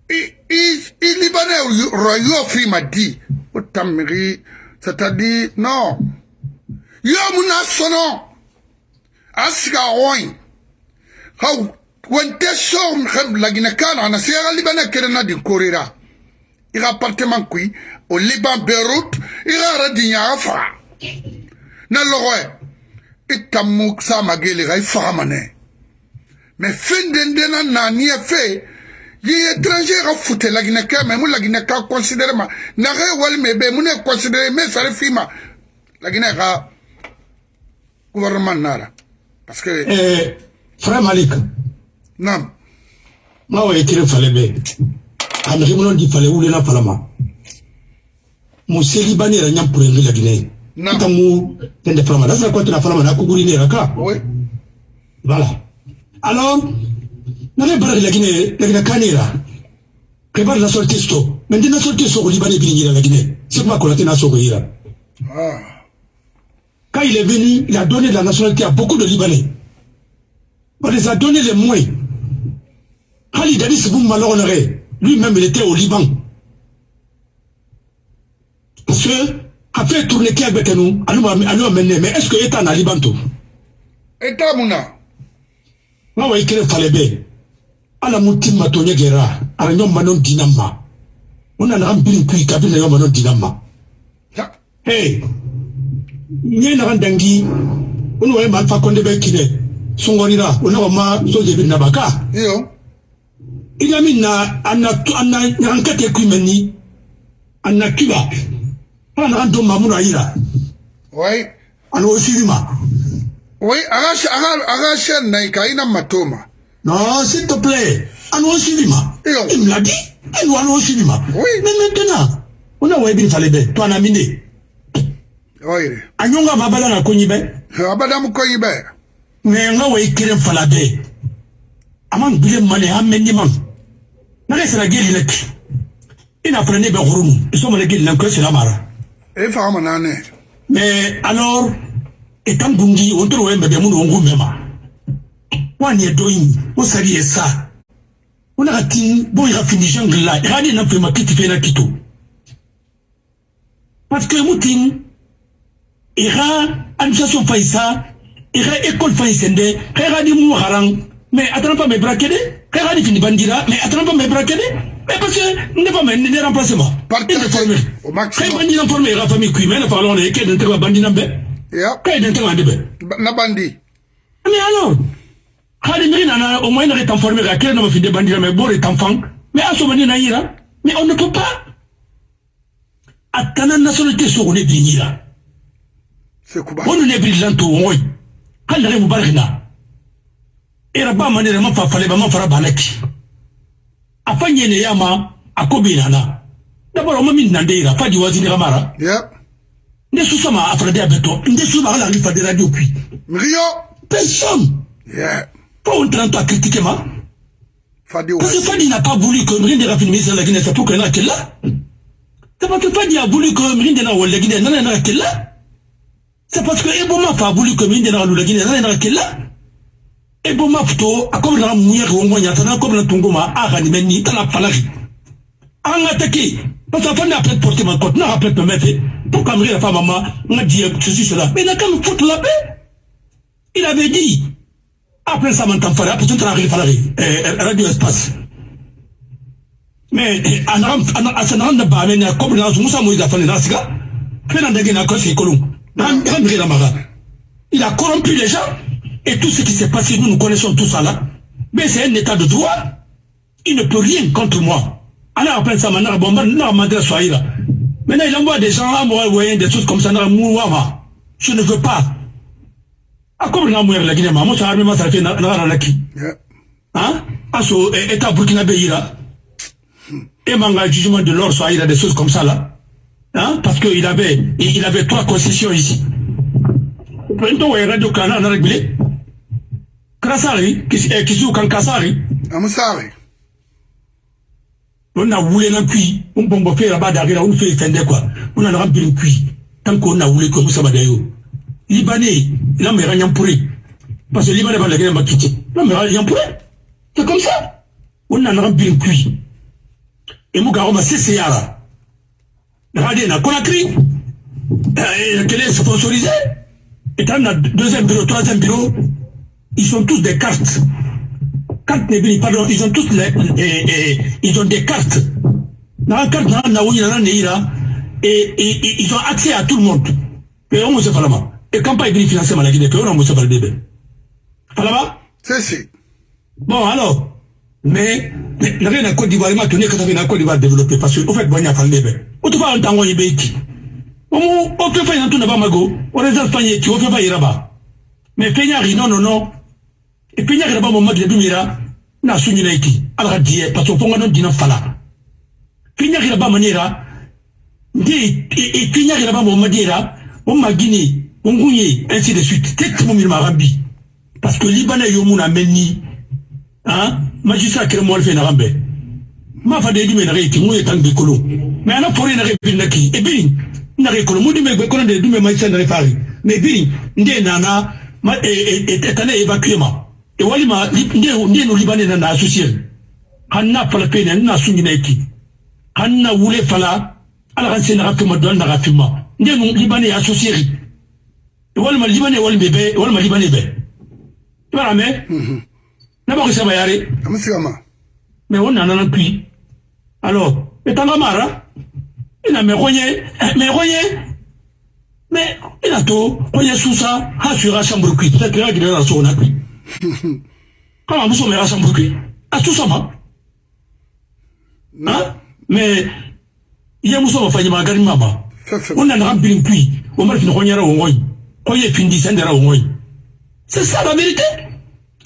i libanais royo fi ma di o oh, tammiri c'est-à-dire non. Yo mun na sono a siga woyi haw wonte sow hem lagina kana ana siyaga libanais kerena din korira i ka appartement kui o liban beirut i ka yɛrɛ di ɲaga faga na lɔgɔ ye i tamu sa magele ka i faga manɛ fe yi étranger ga fute lagina ka mais mu lagina ka considérer ma. Na ga wal me be mu ne considérer me sare fima. Lagina ga gouvernement nara. Parce que eh frère malik. Nam. Ma wa ekire fale be amri munon di fale wule na falama museli bani ra nyam pure ngi lagine Naam. tamu tende falama da sa ko tena falama na kuguri ne raka oui. Voilà. Alors, nare bara la Guinée, la Guinée Canera. Prépare la sortie sto. Maintenant la sortie sto au Liban et Guinée la Guinée. C'est quoi qu'on a tenu à Sogoïra. ah Quand il est venu, il a donné la nationalité à beaucoup de Libanais. On les a donné les moyens. Khalid Dadis Boum lui-même il était au Liban. Parce que, après tourner qui avec nous, nous amener, mais est-ce que l'État n'a Liban tout? État muna nga wa ikere fale be. Ala mu timma to nyegera. Ara nyom manon dinamma una na ambiri kui kabila nyom manon dinamma hey. Nye na dangi unu wa ma fa konde be kide sungorira una wa ma soje bi nabaka iyo. Ina min na anna anna nyankate kui menni anna kiba. Ana ando mamuna ayira oui ana osirima oui aga aga aga chaîne na ikaina matoma non s'il te plaît ana osirima Iyo. il me l'a dit elle wa ana osirima Oui. mais maintenant ona wa ibiri fale be to ana mine oui. Anyonga mabala na konyi be abadamu koyi be mais nga wa ikire fala be aman bile mane amenni man na ga sera geli lek ina prene be khurunu iso mane geli lanko sera mara e fahama nane mais alors etan bungi on toro wembe be mun ongu mema. Wani e doyin o sari e sa. Ona ka tin bo ira fini jangla e hadi na prema kiti fe na kito. Parce que mutin ira administration faisa ira école faisende kaya di mu harang. Mais atana pas me brakede kaya di fini bandira mais atana pas me brakede mais parce que ne pas me ne remplacer moi Partage. Il est formé au maximum. kaya bandina formé ira famille kui mais na parlons ne ke d'entrer bandina be ya kaya d'entrer ande be Ba- na bandi mais alors hadi miri nana au moins na est formé ka kele na ma fide bandira mais bore est enfant mais aso bani na yira mais on ne peut pas atana nationalité so on est binira c'est kuba. Wonu ne brillant to ngoy kan da mu barkina era ba mane da mafa fale ba mafara banaki afanye ne yama akobi nana d'abord on min nande ira pas di wazini kamara. Ya ne susama afra de abeto nde suba ala ngi fade radio puis mrio personne ya pas on train de critiquer moi fadi parce que Fadi n'a pas voulu que Mrinde de la Guinée, c'est pour qu'elle est là. C'est parce que Fadi a voulu que Mrinde n'a la Guinée, n'a n'a qu'elle là. C'est parce que Eboma a voulu que Mrinde n'a la Guinée, n'a n'a qu'elle là. Eboma plutôt, a comme la mouille ou moyen, t'as comme la tongoma, a ranimeni, t'as la falari. En attaqué. Parce que Fadi a peut-être porté ma côte, n'a peut-être me mettre. Qu'Amri la femme, maman, m'a dit ceci, cela. Mais il a quand même foutu la paix. Il avait dit, après ça m'entend faire après tout arrive falari radio espace. Mais anam asanan da ba men ko na su musa mu da fane na siga ko sai kolon nan kan bi la maga il a corrompu les gens. Et tout ce qui s'est passé nous nous connaissons tout ça là. Mais c'est un état de droit. Il ne peut rien contre moi. Alors après ça, maintenant, bon, maintenant, maintenant, Maintenant, il envoie des gens à moi, des choses comme ça, je ne veux pas. Ah, comme la mourir la Guinée, moi, ça a ça fait la qui? Hein? Ah, so, état burkinabé, ira. Et manga jugement de l'or, soit il a des choses comme ça, là. Hein? Parce qu'il avait, il avait trois concessions ici. Maintenant, il y a Radio on a réglé. Krasari. Amusari. On a voulu un puits, on bombe faire là-bas derrière, on fait fender quoi. On a rempli un puits. Tant qu'on a voulu comme ça, Badayo. Libanais, mais rien pour Parce que Libanais va la guerre, m'a quitté. Là, mais rien pour C'est comme ça. On a rempli un puits. Et mon gars, on m'a cessé là. Regardez, on a Conakry. Quel est sponsorisé Et on a deuxième bureau, troisième bureau. Ils sont tous des cartes. Cartes pardon, ils ont tous les, ils ont des cartes. Dans la carte, et, et, ils ont accès à tout le monde. Et on se fait Et quand pas ils financer ma Guinée, on se fait le début. Falama? C'est si. Bon, alors. Mais, la reine à Côte d'Ivoire, il m'a tenu quand la Côte d'Ivoire développée parce que, au fait, bon, il y a pas le début. Au tout cas, on t'a envoyé Beiki. On fait pas un tour de Bamago, on réserve pas y on fait pas y là-bas. Mais Fenyari, non, non, non. et puis nyaka ba mamma dum yira na sunyi na iki ala ka diye eh, parce que fonga non dina fala. Puis nyaka ba manira ndi et puis nyaka ba mamma dira on ma gini on gunye ainsi de suite. Tek mo mi ma rabbi parce que libana yo muna menni hein magistrat kere mo fe na rambe. Ma fa de dum na iki mo yetan be kolo mais ana pore na ke na ki et puis na ke kolo mo dum be kolo de dum ma isa na fari mais puis ndi nana ma et et et et et et e wali ma nde no libane na na associé hanna fala pe na na sungi na ki hanna wule fala ala kan sen na ka ma don na ka fima nde no libane associé e wali ma libane wali be be wali ma libane be. Ibara me na ba ko sama yare amusama mais on nana kui alors etanga mara. Ina me konye me konye mais ina to konye susa ha sura chambre kui peut-être que gire na so na kui kama muso chambre kui a tout ça ma hein? Mais iya muso ma fanya magari mama on nana bin kui o mara fin konye ra o ngoy konye fin di sendera o ngoy c'est ça la vérité.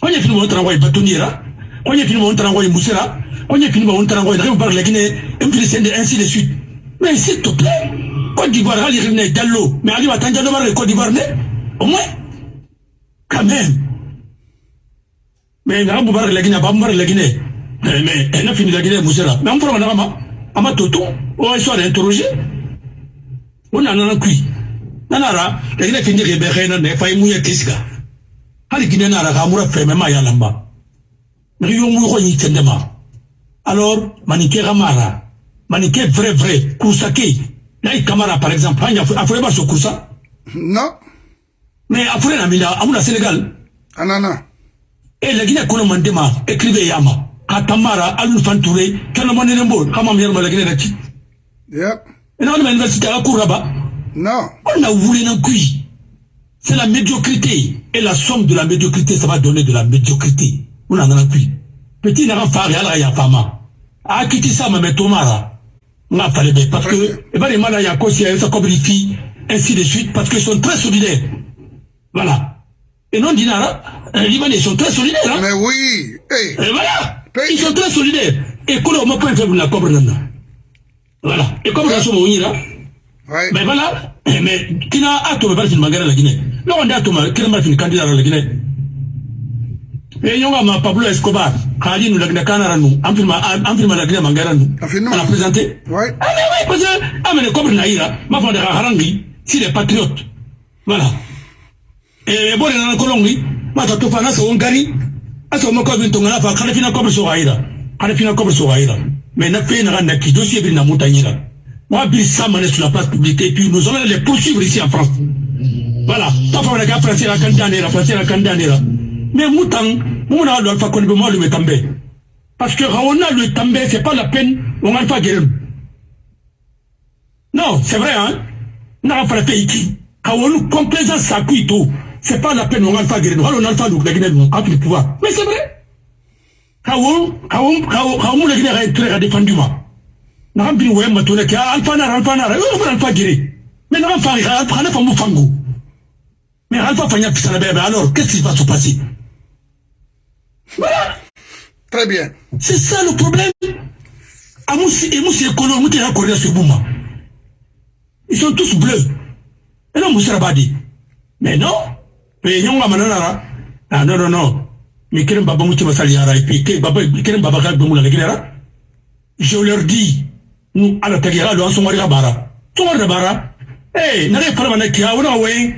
Konye fin mo tra ngoy batunira konye fin mo tra ngoy musira konye fini ba ontara ngoy rew bar legine empire sende ainsi de suite. Mais s'il te plaît Côte d'Ivoire ali revne dallo mais ali watanja do bar Côte d'Ivoire ne au moins quand même mais na bu bar legine ba bar legine mais elle a fini legine musera mais on prend na ma ama toto o soit interroger on a nana kui nanara legine fini ke be khena ne fay mu ya kisga hali kine nara ka mura feme ma ya lamba mais yo mu ko ni tendema alors manike kamara manike vrai vrai kusake nayi kamara par exemple anya afure ba so kusa non mais afure na mina amuna sénégal anana e lagina kono mandema écrive yama katamara alun fanture kana monene mbo kama myer malagina rati yep. Ina on université à Kouraba non. On a voulu nan kui c'est la médiocrité. Et la somme de la médiocrité ça va donner de la médiocrité. On a nan kui petit na fari ala ya fama. A kiti sama me tomara. Nga fale be parce que e bari mala ya kosi ya sa kobri fi ainsi de suite parce que ils sont très solidaires. Voilà et non dinara les libanais sont très solidaires hein? mais oui hey. et voilà. Ils sont très solidaires. Et kolo mo point faible na kobre nana. Voilà. Et comme la somo nyira ouais. mais voilà. Mais kina ato me bari magara la Guinée. Non on a to ma kina ma fin candidat la Guinée. E nyonga ma Pablo Escobar khali nu lagna kanara nu amfirma amfirma lagna mangara nu Afirma. a présenté. Ouais. ah mais oui parce que amene comme naïra ma fa de harangi si les patriotes voilà et bon na kolongi ma ta tofa na so ngari aso mo ko binto ngana fa khali fina ko so gaira khali fina ko so gaira mais na fe na na ki dossier bi na moi bi ça mané sur la place publique et puis nous allons les poursuivre ici en France voilà fa na la la mais a. Parce que on le També, c'est pas la peine, on a pas guérir. Non, c'est vrai, hein. Non, on a fait ici. Quand on nous complaisance tout, c'est pas la peine, on a pas guérir. Alors on a pas le Guinée, on a le pouvoir. Mais c'est vrai. kawo kawo kawo kawo mu legine ga tere ga defendu ma na kan bin we ma to ne ka alfa na alfa na yo ba alfa gire mais na fa ga alfa na fa mu fango mais alfa fa nya pisana bébé alors qu'est-ce qui va se passer voilà. Très bien. C'est ça le problème. Amusi emusi ekolo mutu ya korea sur buma ils sont tous bleus. Et non musara badi mais non mais nyonga manana ah non non non mais keren baba mutu basali yara et puis baba keren baba ka gbe la gidera je leur dis nous ala tagira lo ansongari ka bara. Songari da bara. Eh na re fara na kia wona we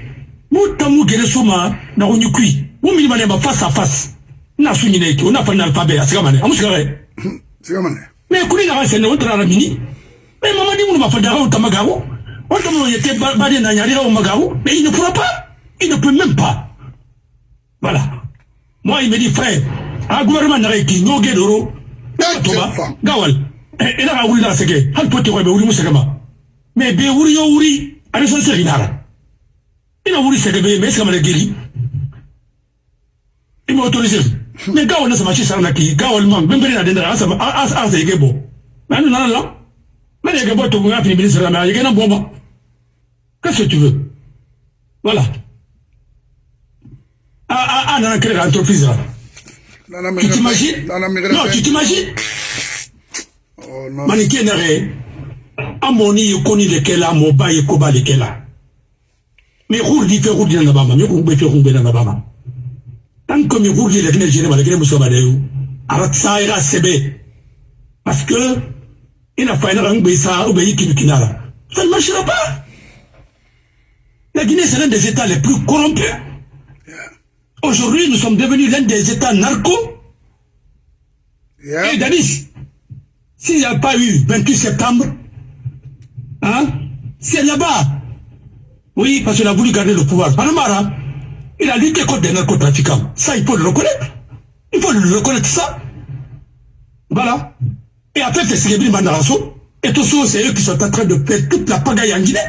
muta mu gere soma na ko nyukui mu mi mane ba face à face na su nyine ki ona fa na alphabet asika mane amuska re? Sika mane mais kuni na sene on tara mini. Mais maman dit mon fa dara on tamagawo on tamo yete ba de na nyari o magawo mais il ne pourra pas il ne peut même pas. Voilà. Moi il me dit frère a gouvernement na ki nyoge doro gawal. Na sege hal pote ko be wuri musaka ma mais wuri yo wuri ari son segi nara ina wuri sege be mais sama geri il m'a autorisé. Mais gawal na sama ci sarna ki gawal man ben bere na dendara asa asa asa yege bo. Mais nous la mais yege bo to nga fini ministre mais yege na bomba qu'est-ce que tu veux? Voilà ah ah ah nana créer entreprise là tu t'imagines non tu t'imagines oh non. Manike nare amoni ye koni le kela mo ba ye ko ba le kela mais roudi fe roudi na bama mais ko be fe ko be na bama tant que mi roudi le kene jere malgré muso ba dayu arat sa ira sebe parce que ina fa ina ngbe sa o be yiki kinara ça ne marchera pas. La Guinée c'est l'un des états les plus corrompus aujourd'hui nous sommes devenus l'un des états narcos yeah. et Danis. S'il n'y a pas eu 28 septembre hein c'est là-bas. Oui parce qu'il a voulu garder le pouvoir. Panamara il a lutté contre des narcotrafiquants. Ça il faut le reconnaître. Il faut le reconnaître ça. Voilà. Et après c'est Séguébri Mandarasso. Et tous ceux c'est eux qui sont en train de faire toute la pagaille en Guinée.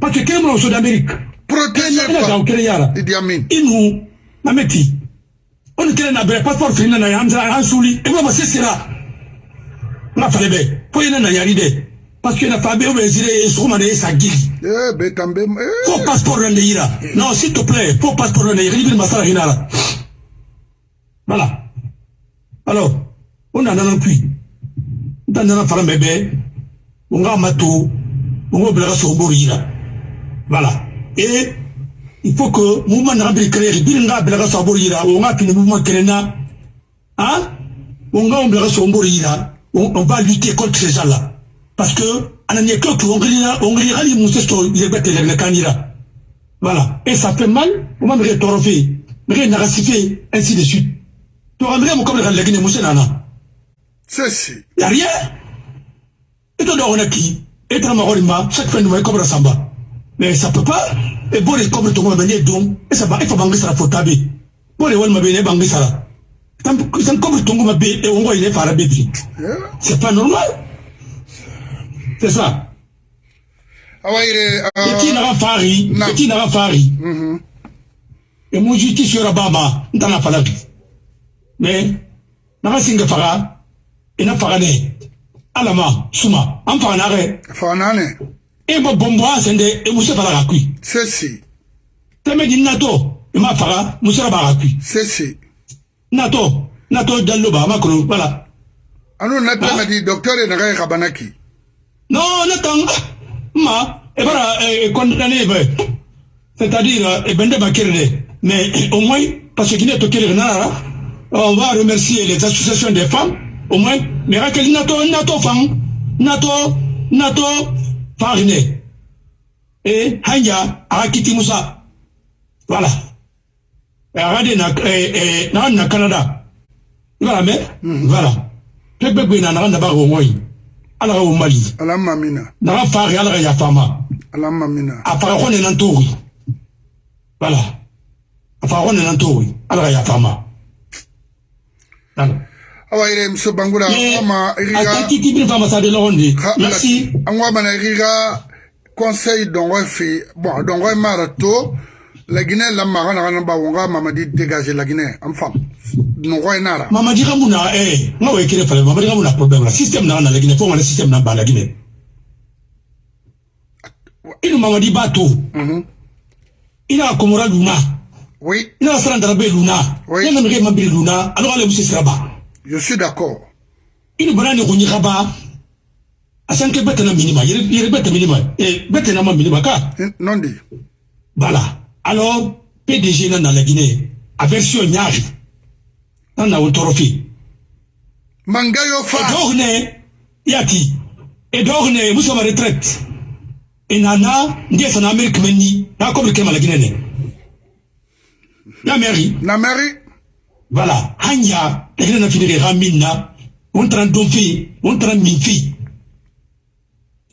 Parce que quel est d'Amérique protégé par Idi Amin et nous Mameti on kɛlɛ na bɛrɛ passeport fini na yan an suli e ma se sera n ka fale bɛ fo ye ne na yari dɛ parce que na fa bɛ o bɛ zire sɔgɔma de ye sa gili fo passeport na de yira non s'il te plaît fo passeport na de yira i bɛ masala hinɛ la voilà. Alors o nana na kui n ta nana fara bɛɛ bɛɛ n ka ma to o n k'o bila ka sɔgɔboro yira voilà. Et il faut que mouvement na biri créer biri nga bela ka sabor yira o nga kini mouvement créna hein? O nga on bela ka sabor yira on va lutter contre ces gens-là. Parce que anani ko to on grina on grina ali musse to yebete le kanira voilà. Et ça fait mal on va me retorofer me narracifier ainsi de suite. To ramre mo comme le gine musse nana. C'est si. Y a rien. Et on a qui? Et ma horima chaque fin de mois comme samba mais ça peut pas e bore kobre to ngoma ne dum e sa ba e fa bangi sara fotabe bore wal mabe ne bangi sara tam san kobre to ngoma be e ngo ile fara be bi c'est pas normal. C'est ça. Awayre eti na fari eti na fari e mo juti sura baba ndana fala bi mais na singa fara ina fara ne alama suma am fara na re fara na e ma bombo asende e muso fara ka kui. Si teme di nato e ma fara muso ba ka kui. Si nato nato dallo ba ma kono voilà. Anu na teme di docteur na ga kabanaki non natang ma e bara e condamné be. C'est-à-dire e bende ba kerde mais au moins parce que ne to kerde na on va remercier les associations des femmes au moins. Mais rakel nato nato fam nato nato parne e hanja aga kiti musa wala aga de naga na canada. I b'a lamɛn wala pɛpɛgbe na naga naba gongoyi ala ka wo mali. Naga fari ala ka yafama a faga ko nena ntori. Wala a faga ko nena ntori ala ka yafama wala fama awayre mso bangula ama iriga merci. angwa bana iriga conseil dongo fi bon dongo mara to la Guinée la magana na mamadi dégager la Guinée am fam no ko nara. Mamadi kamuna eh ngawe kire fale mamadi kamuna problème la système na na la Guinée ngana système na ba la Guinée. Mamadi bato mhm. Ina komora luna. Oui. Ina sara darabe luna. Oui. yana mege mambiri luna. Alors ale musi siraba je suis d'accord kaba asanke bete na minima minima eh na ma minima ka? Eh, non dit Voilà. Alors, PDG dans la Guinée, a version Nyari, dans la Autorofi. mangayo Et fa d'orne, Yati. Et d'orne, nous sommes à retraite. Et Nana, ndiye sana Amérique na la Guinée. La mairie, na mairie voilà. Hanya, la Guinée n'a fini de on tran donfi, on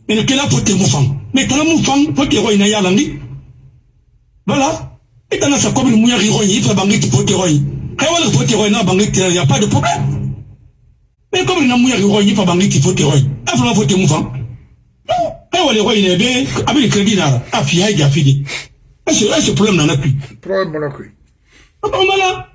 le Kela faut te moufang. Mais t'as la moufang, faut te roi ina yalangi. Voilà. Et dans sa commune, mouya riroy, il faut bangi qui faut te roi. Quand on faut te roi, n'a bangi, il n'y a pas de problème. Comme il n'a mouya riroy, il faut bangi qui faut te roi. Il faut faut te moufang. Non. Quand on les rois, il est bien, avec le crédit, là, à fia, il y a fini. Est-ce que ce problème n'en a plus? problème Ah.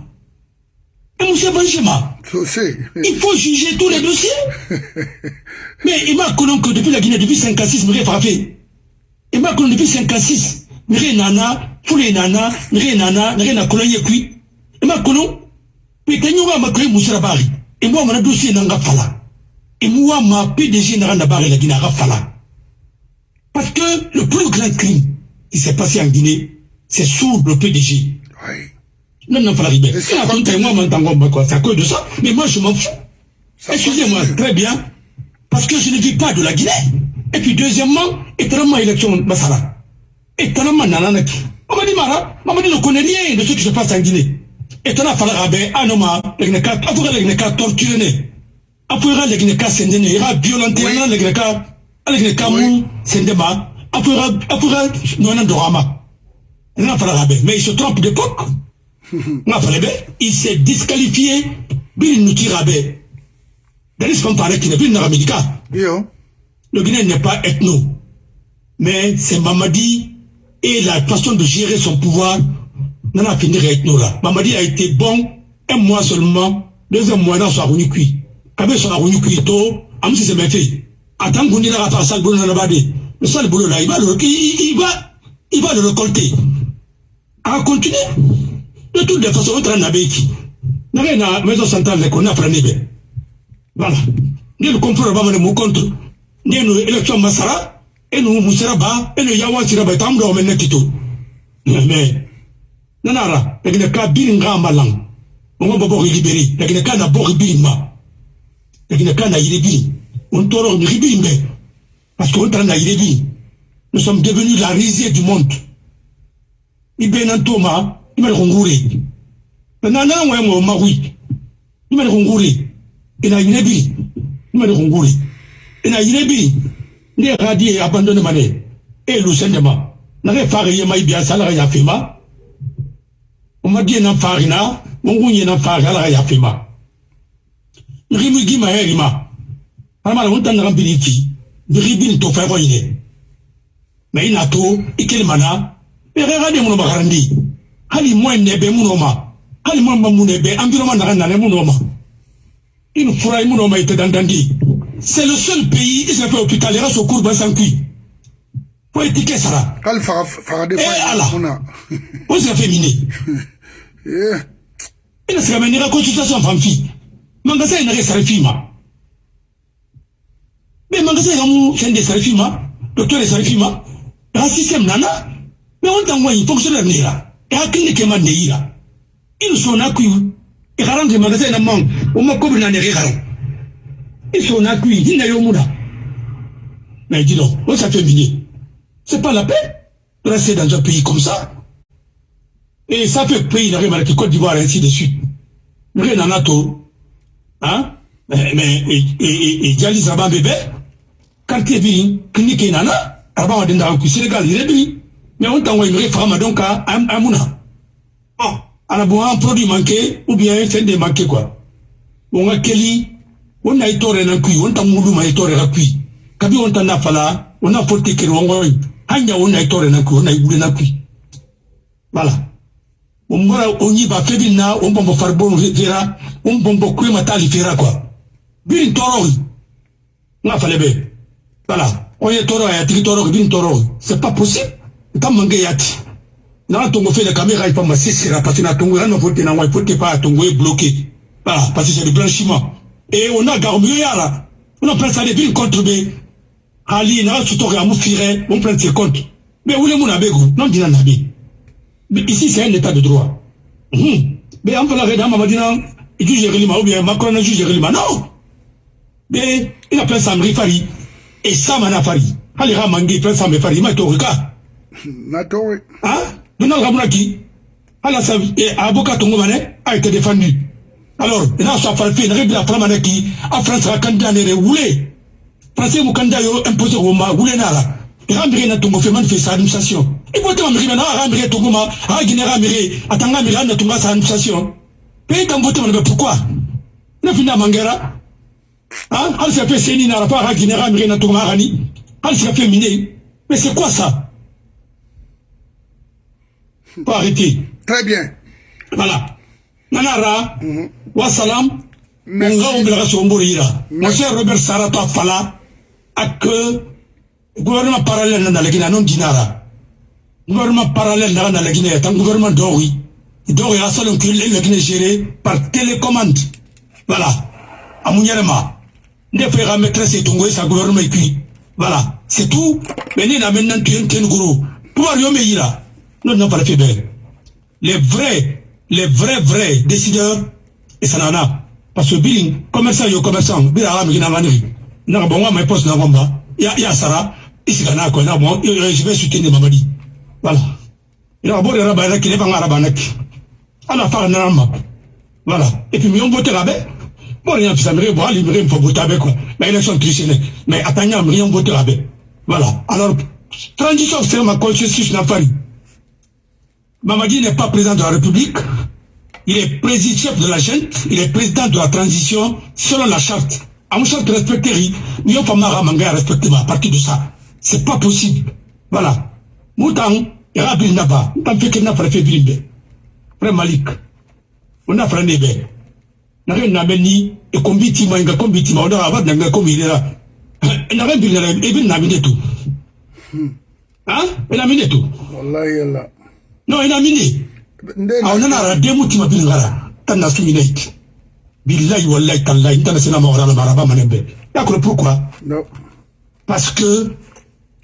je sais Il faut juger tous les dossiers. <laughs> Mais il m'a connu que depuis la Guinée, depuis 56, il m'a frappé. Il m'a connu depuis 56. Il m'a nana, foule nana, m'a nana, il m'a connu yekui. Il m'a connu. Mais quand il m'a connu Moussa Bari, et moi, mon dossier n'a pas. Et moi, ma PDG n'a pas la Guinée, n'a pas. Parce que le plus grand crime qui s'est passé en Guinée, c'est sous le PDG. oui À cause de moi, mon quoi. C'est à cause de ça. Mais moi, je m'en fous. Excusez-moi, très bien. Parce que je ne vis pas de la Guinée. Et puis, deuxièmement, étonnamment, élection Bassara. Étonnamment, Nananaki. Mamadi Mara, Mamadi ne connaît rien de ce qui se passe en Guinée. Étonnamment, Anoma, Legneka, Afura Legneka torturé. Afura Legneka Sendene, Ira violenté, Oui. Legneka, Legneka. Mou, Sendema, Afura, Nonan Dorama. Falarabe. Mais il se trompe d'époque. Nga Falarabe, il s'est disqualifié. Bili ce qu'on parlait qui n'est plus une médical. yo Le Guinée n'est pas ethno. Mais c'est Mamadi et la façon de gérer son pouvoir n'en a fini ethno là. Mamadi a été bon un mois seulement, deuxième mois dans son cuit. Quand son arroni cuit, tôt, am si c'est bien fait. Attends qu'on ait la faire sale boulot le badé. Le sale boulot là, il va le, il, il va, il va le récolter. À continuer. De toutes les façons, on traîne Béki. N'a à maison centrale, qu'on a pris voilà. Ni le complot ba mane mu contre ni no election masara e no musara ba e no yawa sira ba tam do men netito mais nanara lakini ka biri nga malang. Ngo bobo libéré lakini ka na bo biri ma lakini ka na yiri biri on ni biri mbe parce qu'on biri nous sommes devenus la risée du monde. Ibena imene kungure nana ngwe ngwe magui imene kungure ina yinebi imene kungure ina yinebi ne radi e abandonne mane. E lu sendema. Na ke fare ye mai bia sala ya fima uma die na fare na mungu nye na fare ala ya fima ngimu gima heri ma e ama na unta na kampini ki. Biribin e to fa ko yine mai na to ikele mana. E radi muno bakarandi hali ma hali environnement ma une fura mun ma ite dandandi c'est le seul pays qui s'est fait hôpital yɛrɛ so courbe sans kui fo étiquette sara k'ale faga faga de Eh, ala. mun o s'est fait miner <laughs> Eh, i na se ka mɛ n'i ka consultation fan fi magasin ye nage sara fi ma mais magasin ka mu fɛn de sara fi ma docteur de sara fi ma système nana mais on t'en voit fonctionnaire yira e hakili kɛ ma ne yira il so na kui e ka rendre magasin na man o ma ko bi na ne ke karan il so na kui ni na yo mu na mais dis donc on s'est fait miner c'est pas la peine de rester dans un pays comme ça et ça fait pays, il arrive avec Côte d'Ivoire, ainsi de suite. mire nana to hein mais e jali saba bebe quartier bi clinique nana arba wa dinda ku senegal ire bi mais on tango mire fama donc amuna bon ana bon un produit manqué ou bien c'est des manqué quoi. On a keli on a itore na kui on tamulu ma itore na kui kabi on tanda fala on a porté kiri on goy hanya a itore na a ibule na kui voilà. On mora on y va febi na on bombo farbon vera on bombo kui matali fera quoi. Toro nga fale be voilà. On est toro ya tiki toro bin toro c'est pas possible tam mange yati na tongo fait la caméra il pas ma sisira parce que na tongo na faut na faut pas tongo est bloqué. Voilà parce que c'est le blanchiment. Et on a garmi yala. On a pris ça des villes contre be ali na su to amu fire on prend ses comptes. Mais où les mon abego non dina nabi. Mais ici c'est un état de droit. Hum. Mais on peut la regarder mamadina juge Relima ou bien Macron juge Relima non! Mais il a plein samri fari et ça mana fari hali ha mangi plein samri fari ma to ka na to hein Donald Ramounaki, à la avocat Tongomane, a été défendu. Alors, il a sa falfé, il a réglé la flamme qui, a France a candidat n'est roulé. Français mon candidat imposé au ma roulé nala. Il a miré na tongo fait manifester sa administration. Faut te miré na a miré tongo ma, a guiné a miré, atanga miré na tongo sa administration. Pays quand voté mais pourquoi? Fina mangera. Hein? Al s'est fait séni na pas a guiné a miré na tongo ma rani. Al s'est fait miner. Mais c'est quoi ça? Très bien. Voilà. Nanara, wassalam, Monga Ombelaga Somborira. Mon cher Robert Sarato Fala, à que gouvernement parallèle dans la Guinée, non dinara. Gouvernement parallèle dans la Guinée, est un gouvernement d'Ori. D'Ori a seul que la Guinée gérée par télécommande. Voilà. À Mouniarema. Ne fera maîtresse et Tongo et sa gouvernement puis. Voilà. C'est tout. Mais nous n'avons maintenant tué un Tenguru. Pouvoir Yomeira. Nous n'avons pas fait belle. Les vrais, les vrais, vrais décideurs, et ça n'en a. Parce que billing, commerçant, yo commerçant, bila ami na ngani. Na bon moi poste na ngomba. Ya ya sara, ici kana ko na bon, je vais soutenir Mamadi. Voilà. Il a beau de rabana qui n'est pas rabana qui. Ala fa na ma. Voilà. Et puis mi on vote là Bon, il y a plus américain, bon, il me faut voter avec quoi. Mais élection traditionnelle. Mais attendez, mi on vote là Voilà. Alors, transition, c'est ma constitution n'a pas Mamadi n'est pas président de la République. Il est président de la junte. Il est président de la transition selon la charte. Mon charte respecter, nous avons pas manga respecter à partir de ça. C'est pas possible. Voilà. Moutan, il y a un naba. Moutan fait qu'il n'a pas fait bilimbe. Frère Malik. On a fait un nébé. N'a rien n'ameni et combiti ma inga combiti ma on a avoir n'anga combi là. N'a rien bilimbe et bien n'amine tout. Hein? Et n'amine tout. Wallahi Allah. no ina mini aw nana ra demu kima bin ngara tan na su minait billahi wallahi tallahi intana sina ma wala maraba manembe d'accord pourquoi no parce que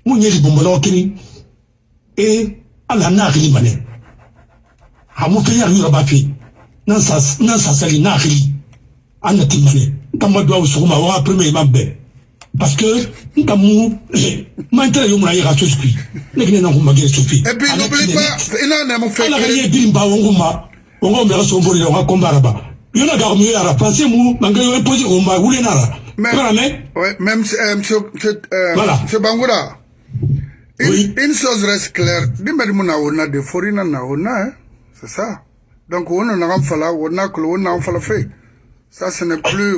mun ye libonbɔlɔgɔ kiri e ala n'a hakili mane a mun fɛn yari yɔrɔ b'a fɛ n'an sasali n'a hakili an nati mane n ta ma don aw sɔgɔma waga premier imam bɛɛ parce que ntamu mantere yo muna yira sospi ne kine na kuma gere sofi et puis n'oublie pas ina na mo fait ala ka ye birimba wonguma wongo mera komba raba yona ga mu yara pensez mu manga yo imposer o ma wule nara mais voilà mais ouais, même euh, monsieur monsieur euh, Voilà. monsieur Bangoura une, Oui. une chose reste claire. Dimbe muna wona de forina na wona hein. C'est ça. Donc wona na ngam fala ko wona ngam fala fait ça ce n'est plus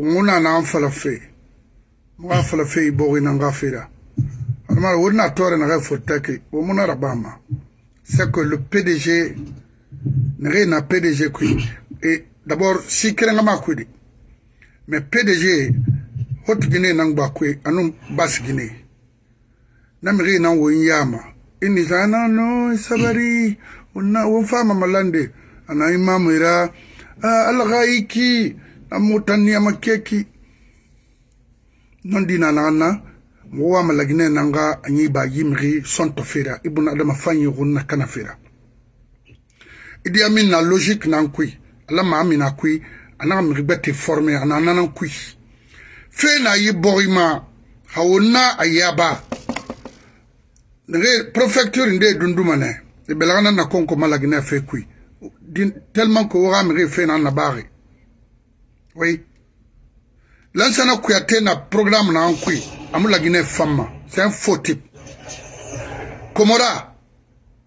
ŋuna na an falafe mga falafe i bogi na nga fira almar wurna tore na ga furtaki wo muna rabama. C'est que le PDG nege na PDG kui et d'abord si kerenga ma kui di mais PDG hot gine na ngba kui anu bas gine na mege na wo nyama ini sana no sabari. Unna wo fama malande. Ana imamu ira Allah gaiki namotania makeki. Nondi na naga na mogo wa malaginɛ nanga a ɲi ba yimigi sɔntɔ fera i buna adama fa ɲigun na kana fera. Idi ya min na logik nan kui ala maa min na kui a naga migi gbɛ te forme a na nanan kui fe na yi bɔgi ma hawo na a yaba nege prefecture nde dunduma ne i belaga na na konko malaginɛ fe kui. Tellement ko waga migi fe na na baagi oui. Lansana kuyate na programme na an kui amu lagine fama c'est un faux type. Komora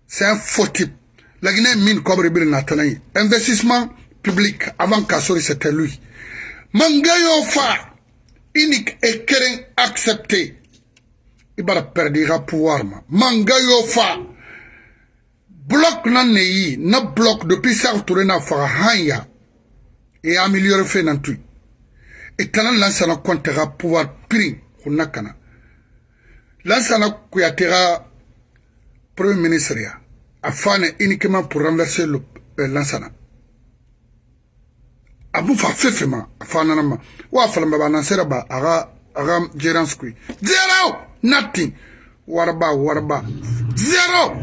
c'est un faux type. Lagine mine kobre bir na tanai investissement public avant kasori c'était lui. Mangayo fa unique et keren accepté. Ibara perdira pouvoir ma. Mangayo fa bloc na neyi na bloc depuis ça tourné na fa hanya et améliorer fait nan et tana lansana kontera pouvoir prin hunna kana lansana kuyatera premier ministre ya afane uniquement pour renverser le euh, lansana abu fa fefema afana ma fala ba aga aga zero nothing! Warba warba. Zero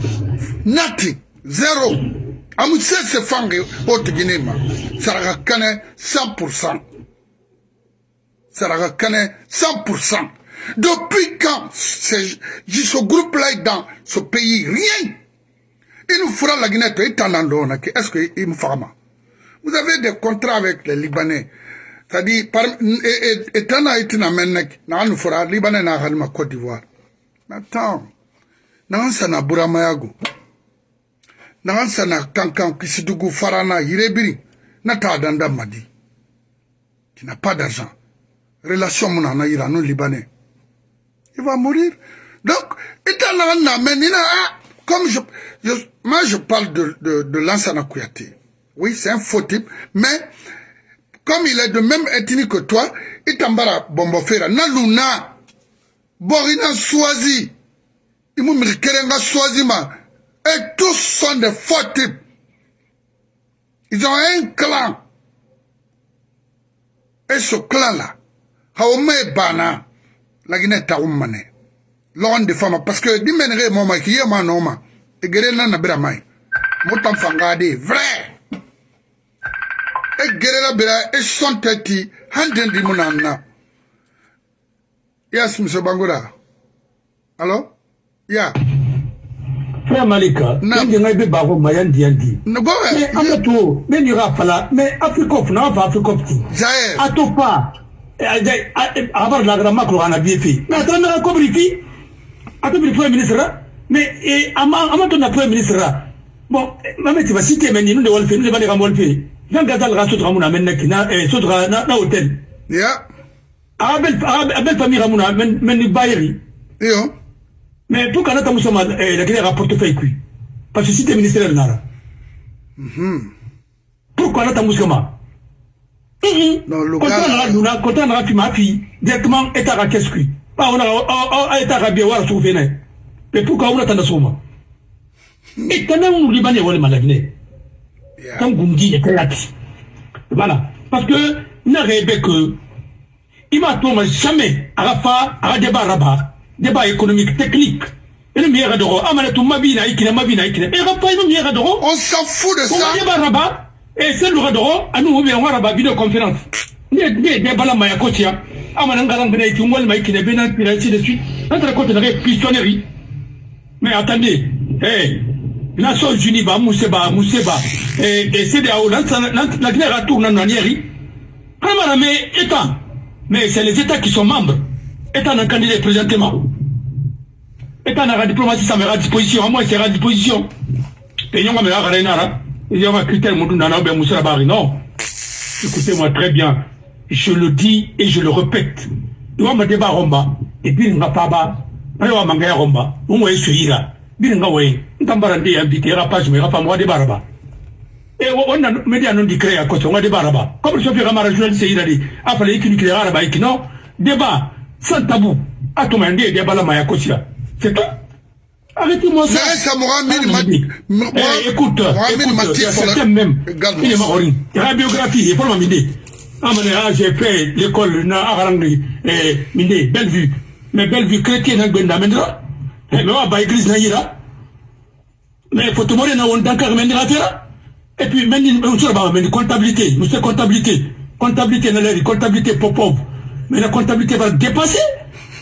nothing! Zero amu sese fange o tigine ma saraka kane 100% saraka kane 100% depuis quand ce groupe-là est dans ce pays? Rien. Il nous fera la Guinée est-ce qu'il me fera vous avez des contrats avec les Libanais. C'est-à-dire étant là il nous fera Libanais n'a pas Côte d'Ivoire. Mais attends. Nan sana buramayago nan sana kankan kisidugu farana yirebiri nata danda madi qui n'a pas d'argent relation mon ana ira non libanais. Il va mourir. Donc nina comme je, moi je parle de de, de Lansana Kouyaté. Oui c'est un faux type mais comme il est de même ethnie que toi itambara bombofera na luna borina swazi. Imu mirikerenga swazima et tous sont des faux types ils ont un clan et ce clan-là, Haoume Bana, la Guinée Taoumane, l'on de femmes, parce que dimenere moma qui est ma noma, et guérena na bramai, moutam fangade, vrai. Et guérena bra, et son teti, handen di munana. Yes, M. Bangura. Allô? Yeah. Frère Malika, Mayan Diandi. Mais tout, mais aura pas là, mais non, pas Africope. Jair. À tout pas. Avoir la grande macro en a bien fait. Mais attends, on a compris qui Attends, le Premier ministre. Mais à ma ton Premier ministre. Bon, maman, tu vas citer, mais nous le faire, nous devons le faire. Jean Gazal Rassot Ramouna, maintenant, Sotra, na hôtel. Yeah. Abel famille Ramouna, men Bayeri. Yo. Mais pour qu'on ait un la Guinée a portefeuille qui Parce que si tu es ministère Nara. Pourquoi Non, le Quand on a quand on a fait ma fille, directement, est à qui. Pas on a été à bien voir Véné. Mais pourquoi on a un souma Et quand on on a la Guinée. Quand vous me dites, il Voilà. Parce que, n'a que, il m'a tombé jamais à la fin, à la débat rabat débat économique technique e On s'en fout de ça. débat raba e selu ga dogo anu hobe en waraba video conférence ne ne de bala maya ko tia amana ngala ngene ti ngol mai kine bena de suite entre côté de pistonnerie mais attendez eh Nations Unies ba museba museba et et c'est de la la Guinée retourne en arrière Kamara mais état mais c'est les états qui sont membres état d'un candidat présentement. État dans la diplomatie, ça me à disposition. Moi, c'est à disposition. Et on me l'a Il y a un critère, non. Écoutez-moi très bien. Je le dis et je le répète. Il y a un débat romba. Et puis, il n'y a pas. Il un romba. On va essayer là. Il y a un way. Il un pas moi débat là-bas. Et on a média non créé à on là-bas. Comme le chauffeur Amara journaliste, il a dit, ah. Débat sans tabou. Atomande de bala maya kosia. C'est tout. Arrêtez-moi ça. Mais ça m'aura mis le mat- Midi. moi- Eh, écoute, sur la- certains même. Il est mort. La biographie, il faut le m'amener. Ah, j'ai fait l'école na Agarangri, eh, Minde, Bellevue. Mais Bellevue chrétien, n'a pas d'amendra. Eh, mais ouais, bah, église n'a ira. Mais faut mourir dans un dankar, n'a pas Et puis, on se bat, mais comptabilité, c'est comptabilité. Comptabilité, n'a l'air, comptabilité pour pauvre. Mais la comptabilité va dépasser.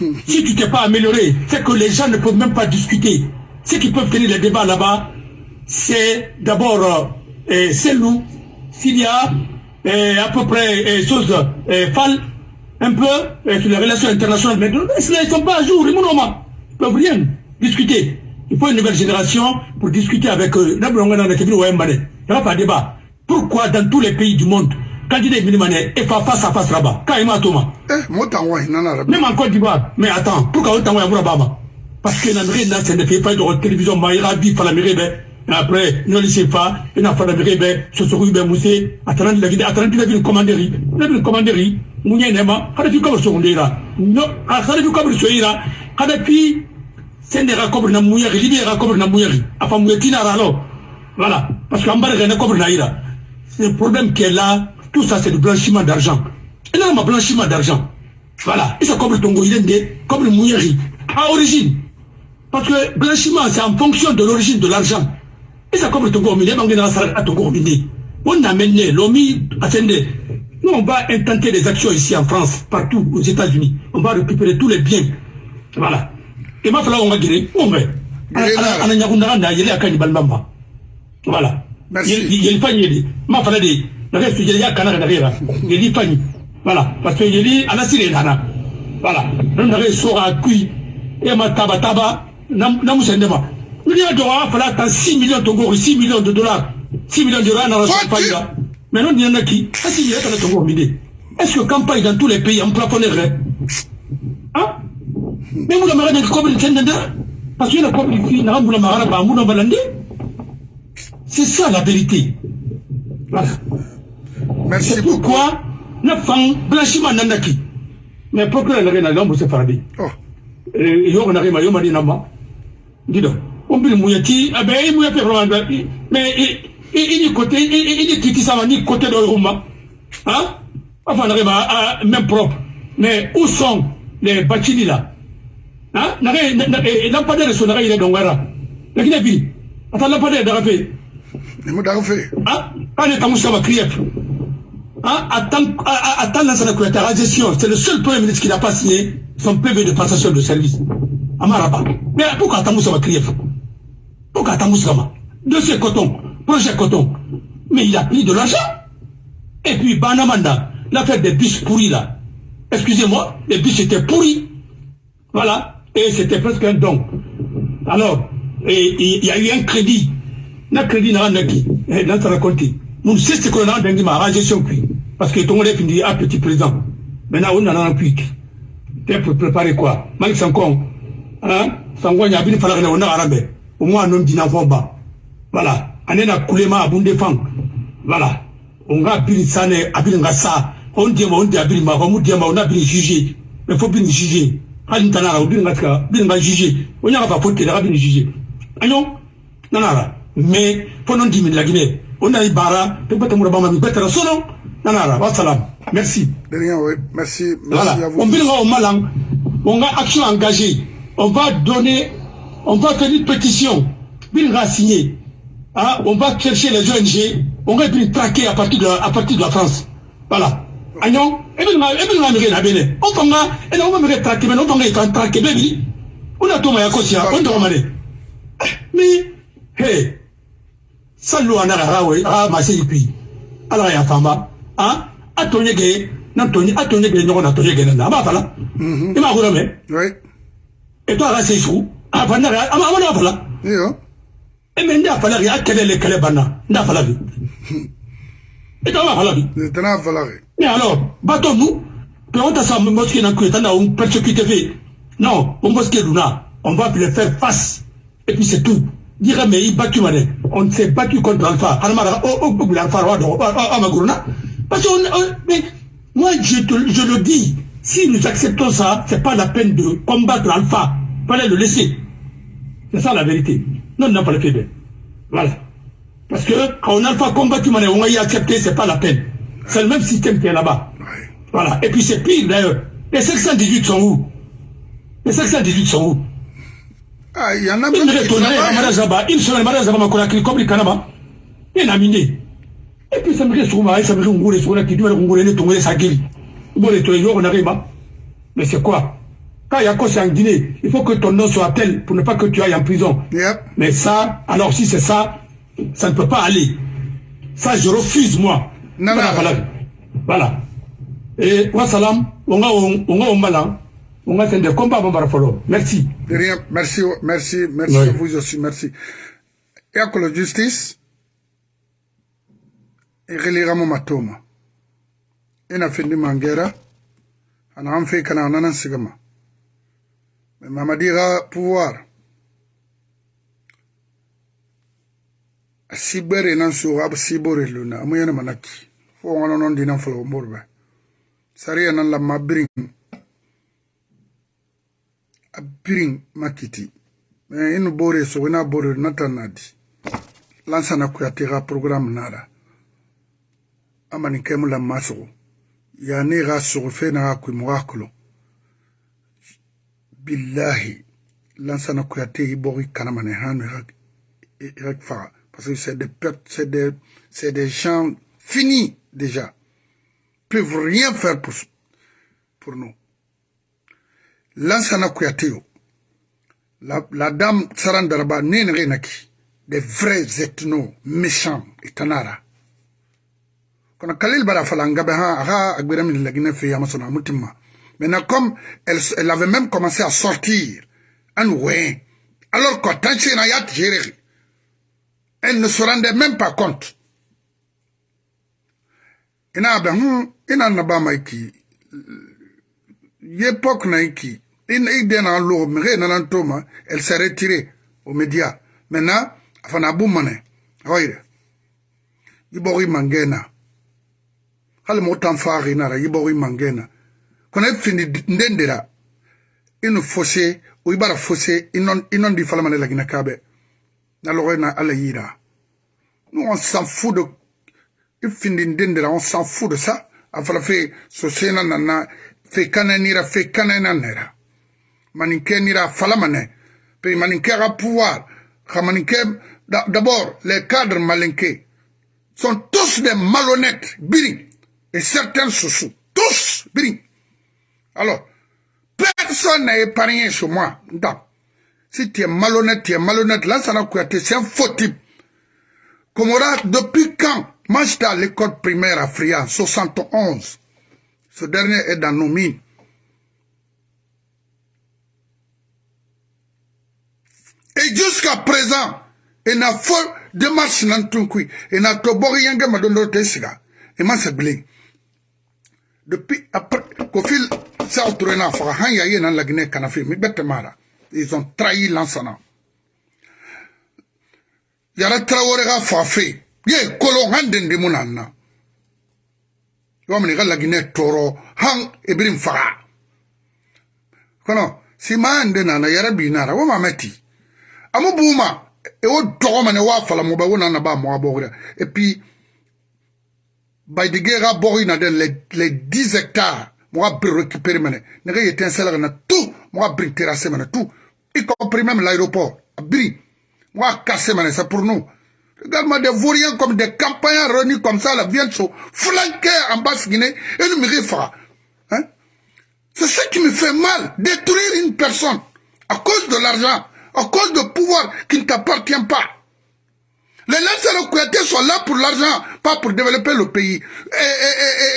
<laughs> Si tu t'es pas amélioré, c'est que les gens ne peuvent même pas discuter. Ceux qui peuvent tenir les débats là-bas, c'est d'abord euh, c'est nous, s'il y a euh, à peu près euh, choses euh, folles, un peu euh, sur les relations internationales, mais ils ne sont pas à jour, ils ne peuvent rien discuter. Il faut une nouvelle génération pour discuter avec eux. Il n'y a pas de débat. Pourquoi dans tous les pays du monde, il minimané, il faut face à face là-bas, quand il m'a Thomas, Eh, moi, t'en vois, non, non, même en Côte d'Ivoire, mais attends, pourquoi on Baba Parce que dans le c'est ne fait pas de télévision, mais il a dit la mairie, et après, nous ne sait pas, il n'a pas la ce serait bien moussé, attendant la vidéo, attendant la vidéo commanderie, la vidéo commanderie, Mounia Nema, tu comme son là, non, quand tu comme ce là, tu c'est des raccords na mouyari, libé raccords na mouyari, enfin mouyatina ralo, voilà, parce qu'en bas, il y a un cobre naïra. C'est le problème qui est là, tout ça c'est du blanchiment d'argent. Et là, a blanchiment d'argent. Voilà. Et ça comme le tongo, il est comme le mouillari. À origine. Parce que blanchiment, c'est en fonction de l'origine de l'argent. Et ça comme le tongo, il est dans la tongo, On a mené, l'OMI, attendez. Nous, on va intenter des actions ici en France, partout aux États-Unis. On va récupérer tous les biens. Voilà. Et ma fala, on va guérir. On va. A. Voilà. Merci. Yeli fanyi yeli. Ma fala de. Na kana. Yeli fanyi. Voilà. Parce que yeli anasire nana. Voilà. Non na restu sora kui. Et ma taba taba. Na musende ma. Nous y a droit à faire 6 millions de dollars, 6 millions de dollars. 6 millions de dollars dans la campagne. Mais non, il y en a qui. Est-ce qu'il y a dans le Congo midi Est-ce que campagne dans tous les pays en plafonnerait? Hein? Mais vous une chaîne de Parce qu'il y a comme une fille, n'a pas de. C'est ça la vérité. Voilà. Merci beaucoup. pourquoi, na fang blanchiment nandaki. Mais procureur n'a à l'homme, c'est paradis. Oh, yo na rima yo mari nama dido on bi mu yati abe mu yapi vraiment mais il est côté il est sama ni côté de Roma. Hein? Enfin na même propre. Mais où sont les bâtiments là? Hein? Na re lampadaire so na ile dongara lakini bi ata lampadaire da fait ni mu daga fe. hein? Quand les tamus sama crier Hein, attends, attends la gestion, c'est le seul premier ministre qui n'a pas signé son PV de passation de service. Amaraba. Mais pourquoi attends ça va crier Pourquoi attends ça va Dossier coton, projet coton. Mais il a pris de l'argent. Et puis Banamanda, l'affaire des bus pourris là. Excusez-moi, les bus étaient pourris. Voilà. Et c'était presque un don. Alors, et il y a eu un crédit. Un crédit n'a rien qui. Dans sa raconté. Nous c'est ce qu'on a dans ma gestion puis. Parce que ton élève dit ah petit président. Maintenant on a un puis. T'es pour préparer quoi? Malik Sankon. Hein? Sankon y a bien fallu on a arabe. Au moins homme d'ina ba. Voilà. Ane na kulema abunde fang. Voilà. On va bien sané abin ngasa. On dit on dit abin ma on dit on a bien jugé. Mais faut bien juger. Hali tanara on bien ngaka bien nga juger. On y a pas faute de bien juger. Anon nanara. Mais pendant 10 000 la Guinée on a eu bara peut être mon bama peut sono nanara wa salam. Merci. De rien, oui. Merci. Merci voilà. à vous. on va au malang. On va action engagée. On va donner on va faire une pétition. Bin va signer hein? on va chercher les ONG on va bien traquer à partir de à partir de la France. Voilà. Agnon et bien et bien la na bene on et on va me traquer mais on traquer baby. On a tout on doit mais hey sallu ana ga rawe a ma se ipi ala ya fama a atonye ge na tonye atonye ge nyoko na tonye ge na ba fala e ma gura me Oui. e to ala se su a fa na ama ama na fala Yo. e me nda fala ya kele le kele bana? Nda fala bi e to ma fala bi à falloir. mais alors bateau nous que on t'a ça mosquée na kueta na on persécuté. Non on mosquée duna on va le faire face. Et puis c'est tout battu on s'est battu contre Alpha Almara oh oh oh Alpha Amaguruna parce que on, on- mais moi je te, je le dis si nous acceptons ça c'est pas la peine de combattre Alpha fallait le laisser C'est ça la vérité. Non, non, pas le fait Voilà. Parce que quand on a pas combattu, on a accepté, c'est pas la peine. C'est le même système qui est là-bas. Voilà. Et puis c'est pire d'ailleurs. Les 518 sont où? Les 518 sont où? Ah, il y en a même qui travaillent. Comme. Il y en a miné. Et puis ça me reste ça me reste Mais c'est quoi? Quand il y a quoi, c'est en Guinée, il faut que ton nom soit tel pour ne pas que tu ailles en prison. Yep. Mais ça, alors si c'est ça, ça ne peut pas aller. Ça, je refuse, moi. Non, non. Voilà. voilà. Et wassalam, on a on malin, on a des combats Merci. De rien, merci, merci, merci Oui. à vous aussi, merci. Et à la justice, et relira mon matoma. Na fendi mangera, ana an fe kana nana sigama. Mais mamadira pouvoir. Sibere nan so ab sibore luna, manaki. Fo non dinan folo morba. Sariya nan la. A birin makiti. Mais inu bore so bore programme nara. Kemu la ya ne ga na lansana hanu ga fa parce que c'est des c'est des c'est des gens finis déjà. Peuvent rien faire pour pour nous Lansana Kouyateyo, la, la dame Sarandaraba Nenrenaki, des vrais ethnos méchants et tanara. Quand Khalil Barafala Ngabeha la Guinée Yamasona Moutima. Maintenant, comme elle, elle avait même commencé à sortir, en oué, alors Jéréry, elle ne se rendait même pas compte. Ina ben, ina iki, l'époque na in idena lo mire nanan toma elle s'est retirée aux médias. Maintenant bumane hoyre yibori mangena. Hal motan fari nara yibori mangena. Kona fini ndendera inu fossé o ibara fossé inon inon di falamane la gina kabe na lorena ala yira nous on s'en fout de ifindi ndendera on s'en fout de ça. Afala fe so sena nana fe kananira fe kananira maninke nira falamane. Pe maninke a pouvoir. D'abord les cadres malinqués sont tous des malhonnêtes biri. Et certains sous tous biri. Alors personne n'est épargné chez moi. Non. si tu es malhonnête tu es malhonnête là ça n'a c'est un faux type Comora depuis quand moi j'étais à l'école primaire à Fria 71 ce dernier est dans nos mines Et jusqu'à présent, il n'a fait de marche dans tout qui. Il n'a pas de ma donne l'autre siga. Il m'a sablé. Depuis après, qu'au fil, ça a trouvé n'a pas. Han yaye dans la Guinée Canafi, mais bête mara. Ils ont trahi l'ensana. Yara Traoré a fafé. Ye, kolo handen de mon anna. Yomini la Guinée toro, hang ebrim fara. Kono, si ma handen anna, yara binara, wama meti. Amu buma. E et puis by the guerre den les les 10 hectares mo a récupérer mane ne ga yeten sala na tout mo a terrasser tout. Y compris même l'aéroport. A bri mo a casser pour nous. Regarde-moi des vauriens comme des campagnards réunis comme ça, là, viennent se flanquer en basse Guinée et nous me réfèrent. Hein? C'est ça qui me fait mal, détruire une personne à cause de l'argent à cause de pouvoir qui ne t'appartient pas. Les lanceurs Kouyaté sont là pour l'argent, pas pour développer le pays.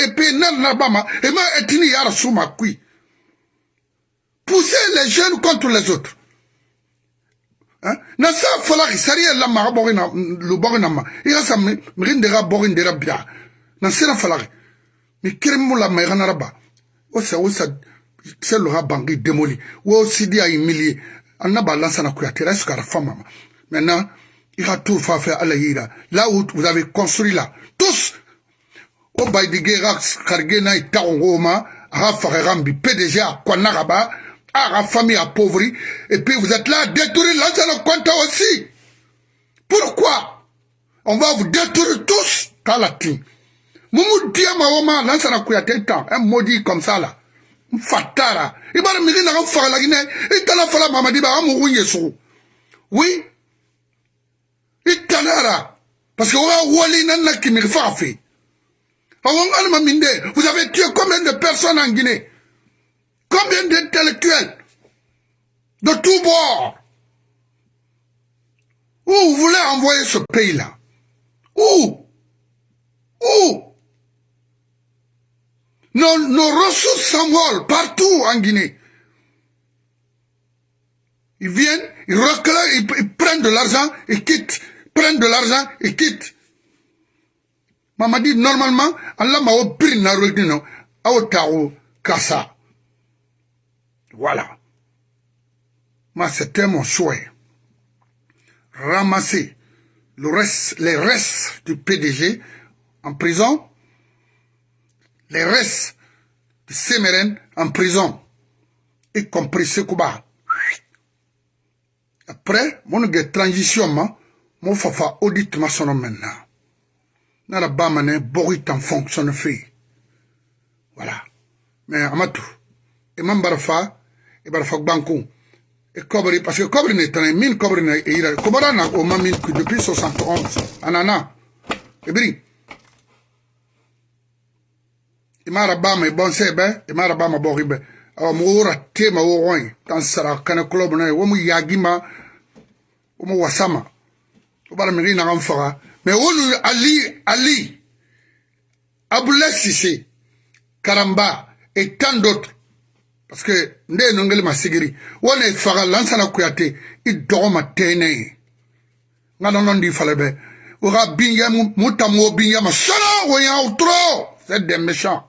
Et puis, et Etini Yara Souma Kui. Pousser les jeunes contre les autres. Hein? Nasa falaki sariya la maga bogi na lu bogi na ma sa dega bogi ndera bia na la sa sa a humilié annaba lansana kuyatera est-ce qu'à femme maintenant il a tout à la yira. Là où vous avez construit là. Tous! Au baïdigera kargena itaongoma aga fagarambi PDG a kwanagaba à la famille appauvrie, et puis vous êtes là à détruire compte aussi. Pourquoi? On va vous détruire tous, Kalati. Moumou Diama Oma, Kouyate temps, un maudit comme ça là. Fatara. Il va me dire, il va la Guinée, il t'a fait la mamadi, il va me Oui. T'a Parce que va wali qui me fait. Vous avez tué combien de personnes en Guinée? Combien d'intellectuels? De tous bords? Où vous voulez envoyer ce pays-là? Où? Où? Nos, nos ressources s'envolent partout en Guinée. Ils viennent, ils reculent, ils, prennent de l'argent, ils quittent. Prennent de l'argent, ils quittent. Maman dit normalement, Allah m'a opéré na rodino, aotao kasa. Voilà. Moi, c'était mon souhait. Ramasser le reste, les restes du PDG en prison, les restes de Sémérène en prison, y compris Sekouba. Après, mon transition, mon fafa audit ma son maintenant. Nara bamane borit en fonctionne fait. Voilà. Mais amatu, et mambarfa, et barfa banco, et cobri, parce que cobri n'est pas mine cobri n'est pas, et il a, depuis 71, anana, et brille. E mara bama e bon sebe e mara bama bogi be awa mo ora tema wo roin tan sara kana club na wo mu yagima wo mu wasama o bara mi na ngam faga Mais on Ali, Ali, Sissé, Karamba et tant d'autres. Parce que, nde nongeli masigiri, on est faga lansana kuyate, i dogoma tene. Nga non di falebe. Ora binya mutamo binya ma sala woya outro. C'est des méchants.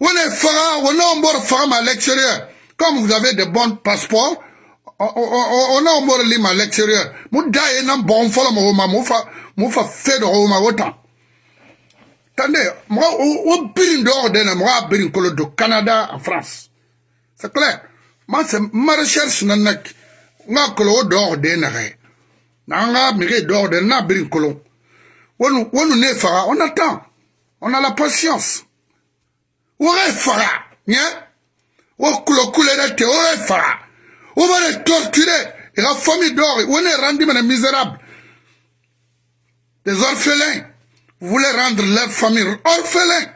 On est faga, on bord faga à l'extérieur. Comme vous avez de bons passeports, ona omor lima l'extérieur mu daye nan bon fola mo ma mu fa mu fa fe do ma wota tande mo o birin do de na mo birin kolo do Canada en France. C'est clair. Moi c'est ma recherche nan nak nga kolo do de na re na nga mi re do de na birin kolo wonu wonu ne on attend. On a la patience o re fara nya o kulo kule de te o re fara on va les torturer. Et la famille d'or, on est rendu les misérables. Des orphelins. Vous voulez rendre leur famille orphelins.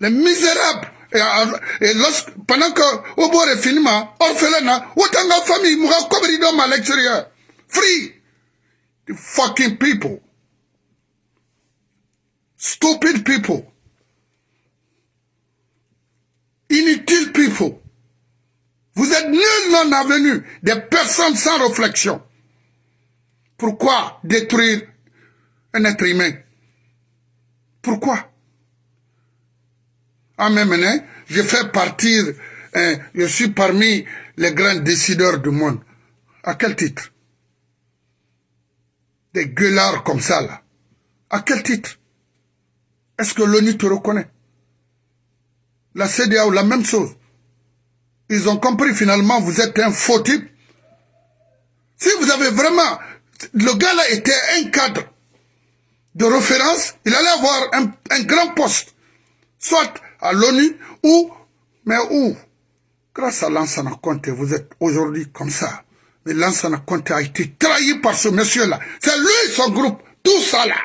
Les misérables. Et, et lorsque, pendant que au bord est fini, orphelin, autant de famille, mourra comme ils à l'extérieur. Free. The fucking people. Stupid people. Inutile people. Vous êtes nul non avenu, des personnes sans réflexion. Pourquoi détruire un être humain? Pourquoi? En même temps, je fais partir, hein, je suis parmi les grands décideurs du monde. À quel titre? Des gueulards comme ça, là. À quel titre? Est-ce que l'ONU te reconnaît? La CDAO, la même chose. Ils ont compris finalement, vous êtes un faux type. Si vous avez vraiment... Le gars-là était un cadre de référence, il allait avoir un, un grand poste, soit à l'ONU ou... Mais où? Grâce à Lansana Conte, vous êtes aujourd'hui comme ça. Mais Lansana Conte a été trahi par ce monsieur-là. C'est lui, son groupe, tout ça là.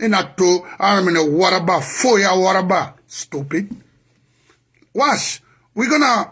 Inato, Armene Waraba, Foya Waraba. Stupid. Wash, we're gonna